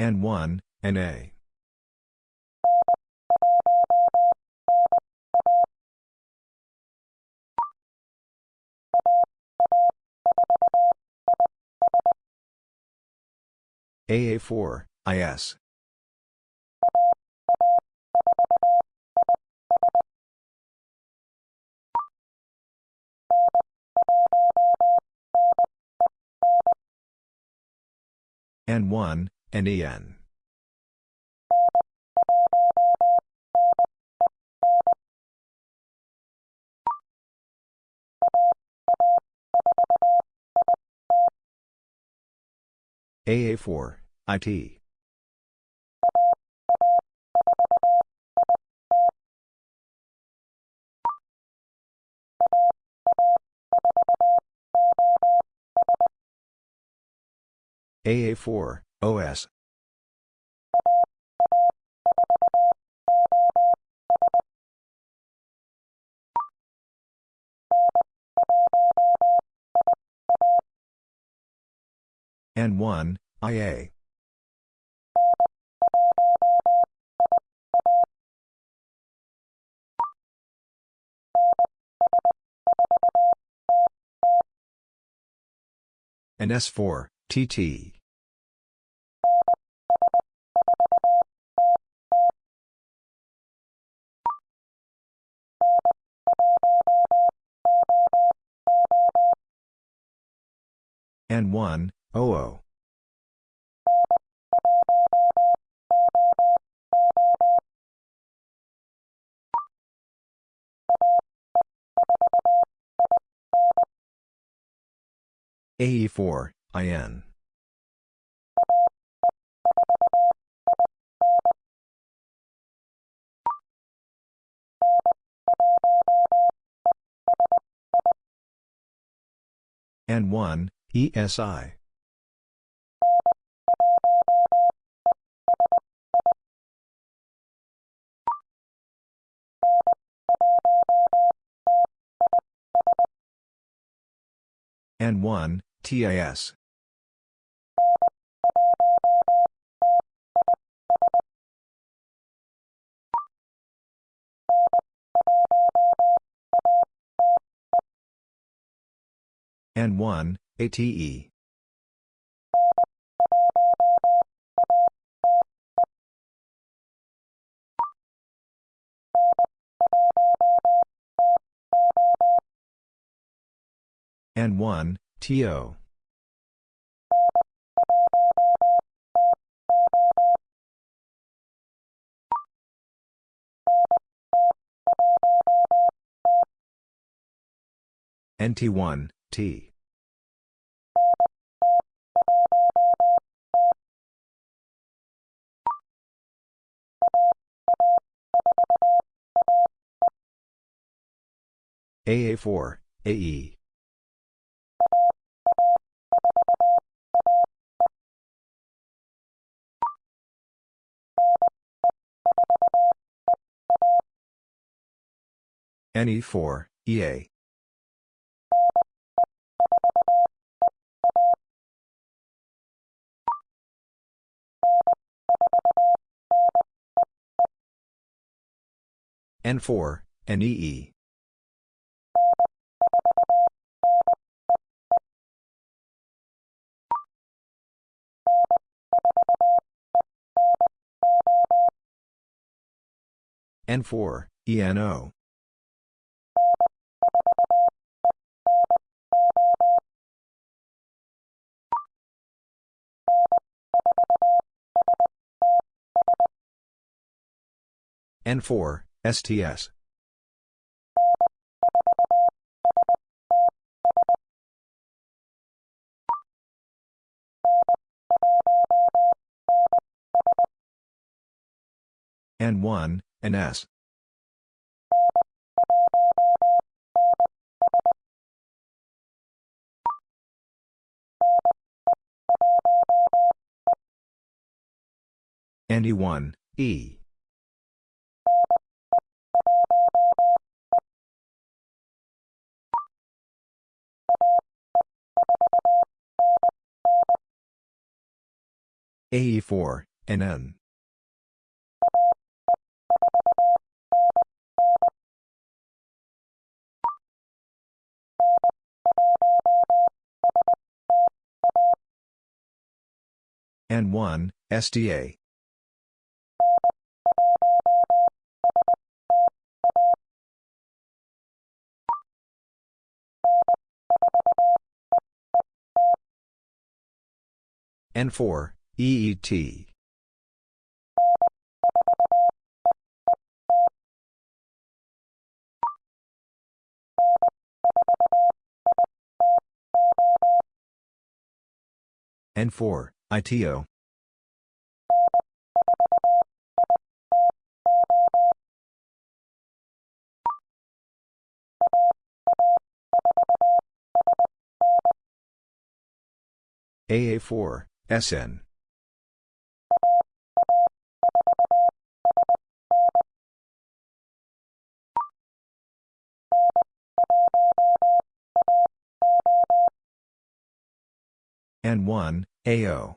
N1, NA. AA4, IS. N1, NEN. AA4, IT. AA4, OS. N1, IA. and S4, TT. N1, OO. AE4, IN. N1, ESI. N1, TIS. N1, ATE. N1, TO. NT1, T. AA4, AE. NE4, EA. N4, NEE. N4, ENO. N4, STS. N1, NS. NE1, E. AE4, NN. N1, SDA. N4, EET. N4, ITO. AA4, SN. N1, AO.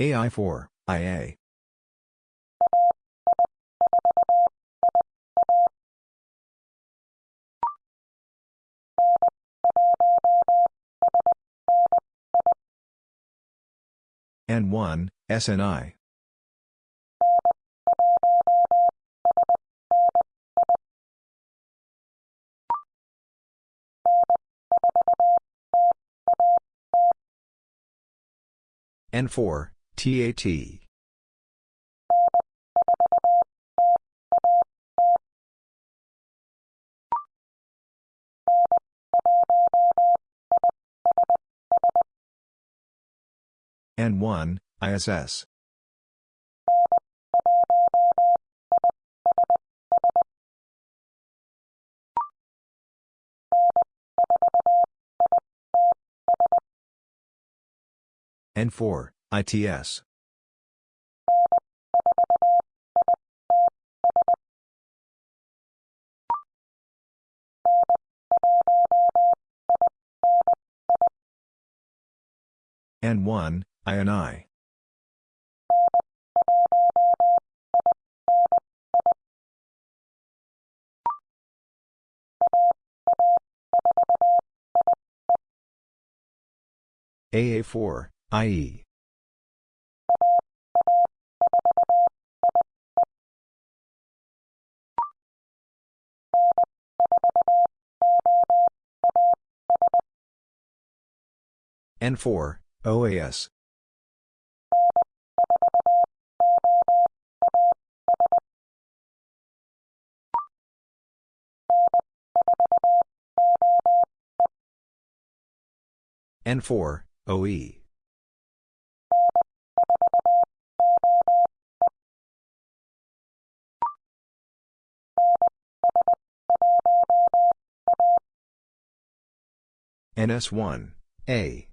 AI4, IA. N1, SNI. N4, TAT. N1, ISS. N4, ITS. N1, INI. AA4, IE. N4, OAS. N4, OE. NS1, A.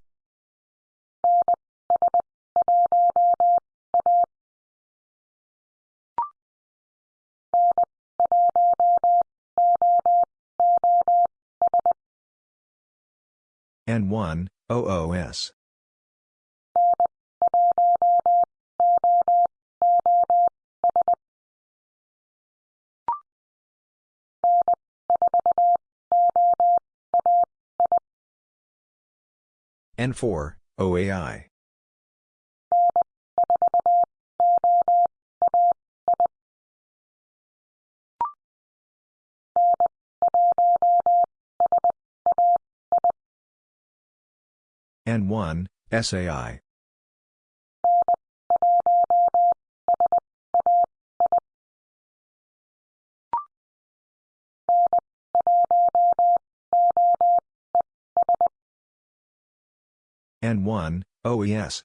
N1, OOS. N4, OAI. N1, SAI. N1, OES.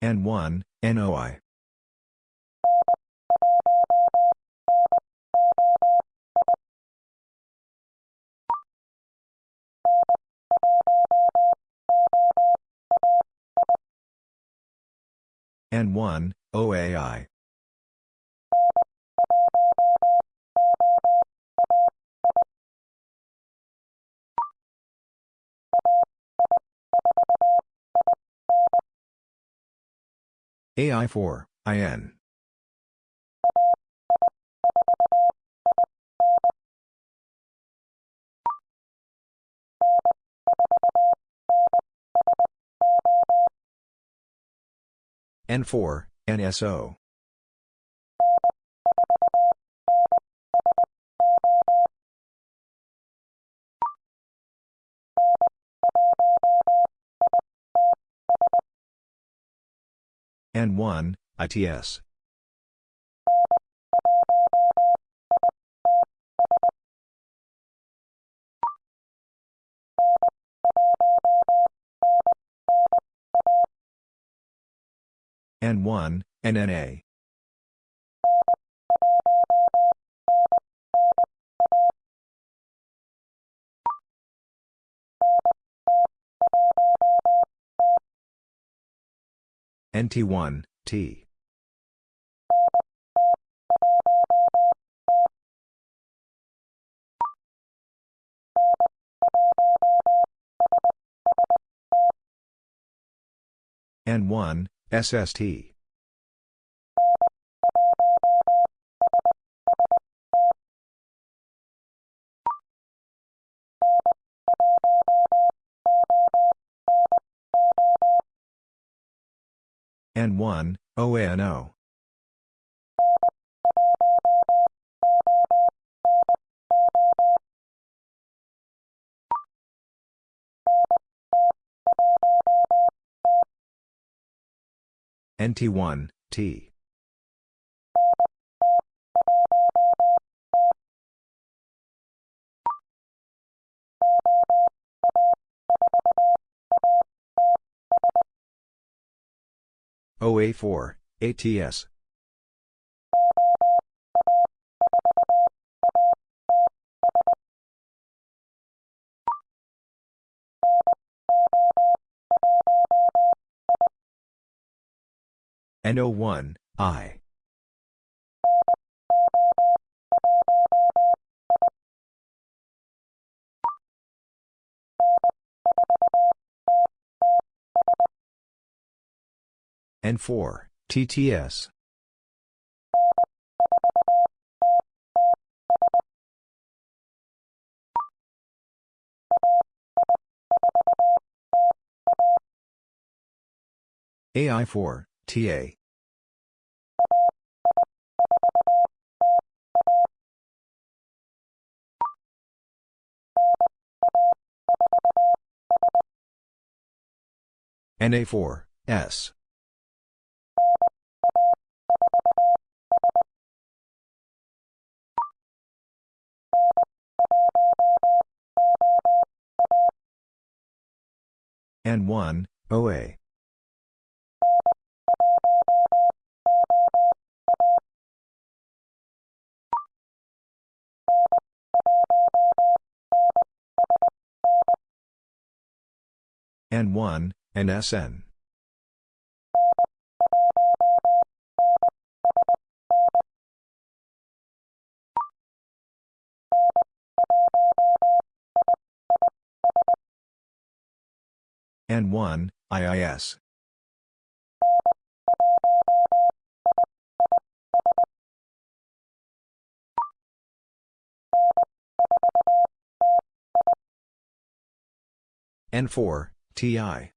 N1, NOI. N1, OAI. AI4, IN. N4, NSO. N1, ITS. N1, NNA. NT1, T. N1, SST. N1, ONO. NT1, T. OA4, ATS. NO1, I. N4, TTS. AI4, TA. NA4, S. N1, OA. N1, NSN. N1, IIS. N4, TI.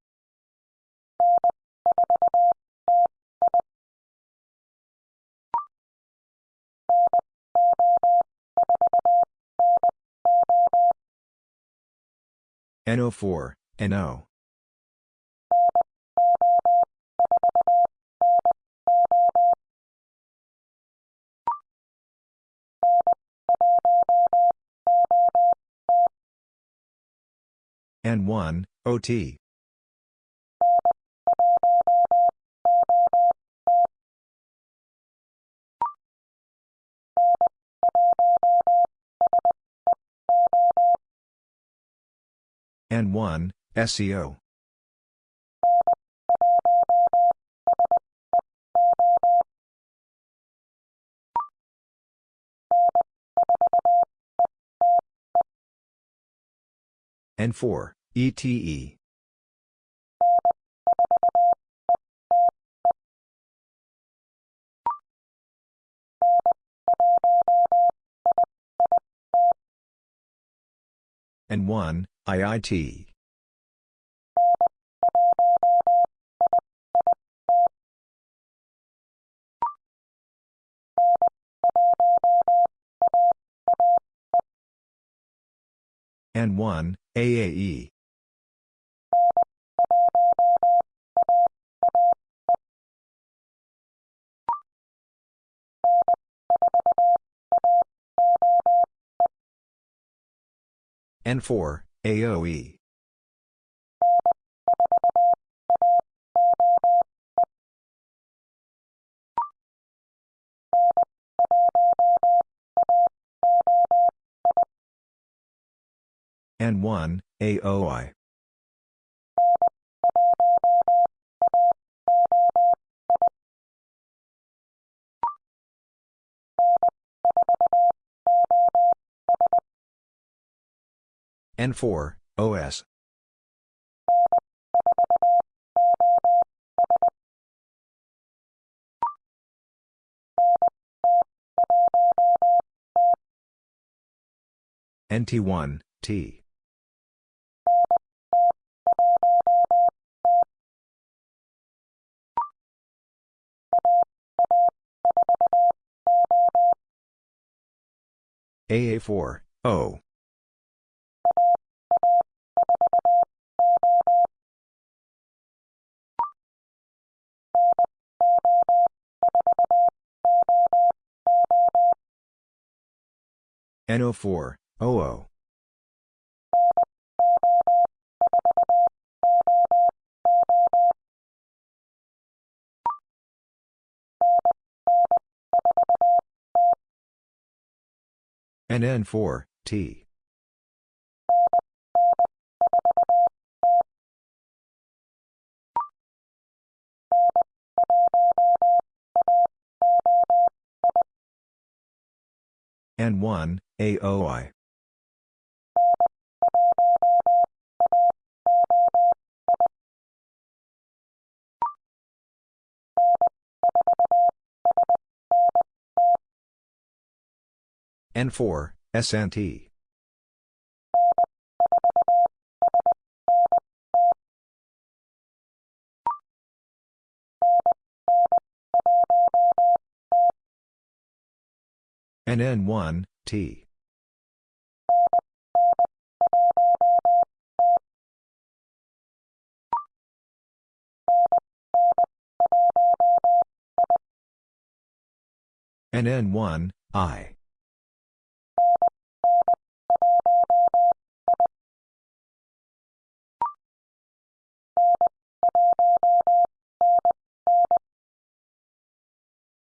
NO4, NO. N1, OT. N1, SEO. N4, ETE. N1, IIT. N1, AAE. N4, AOE. N1, AOI. N4, OS. NT1, T. AA4, O. NO4, OO. NN4, T. N1, AOI. N4, SNT. NN1, T. NN1, I.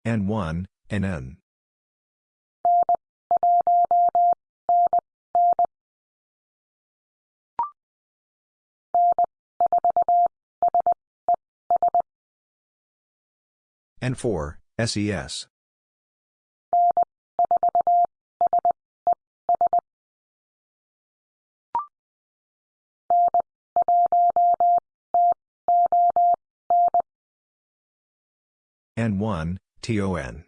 N1, NN. N4, SES. N1, TON.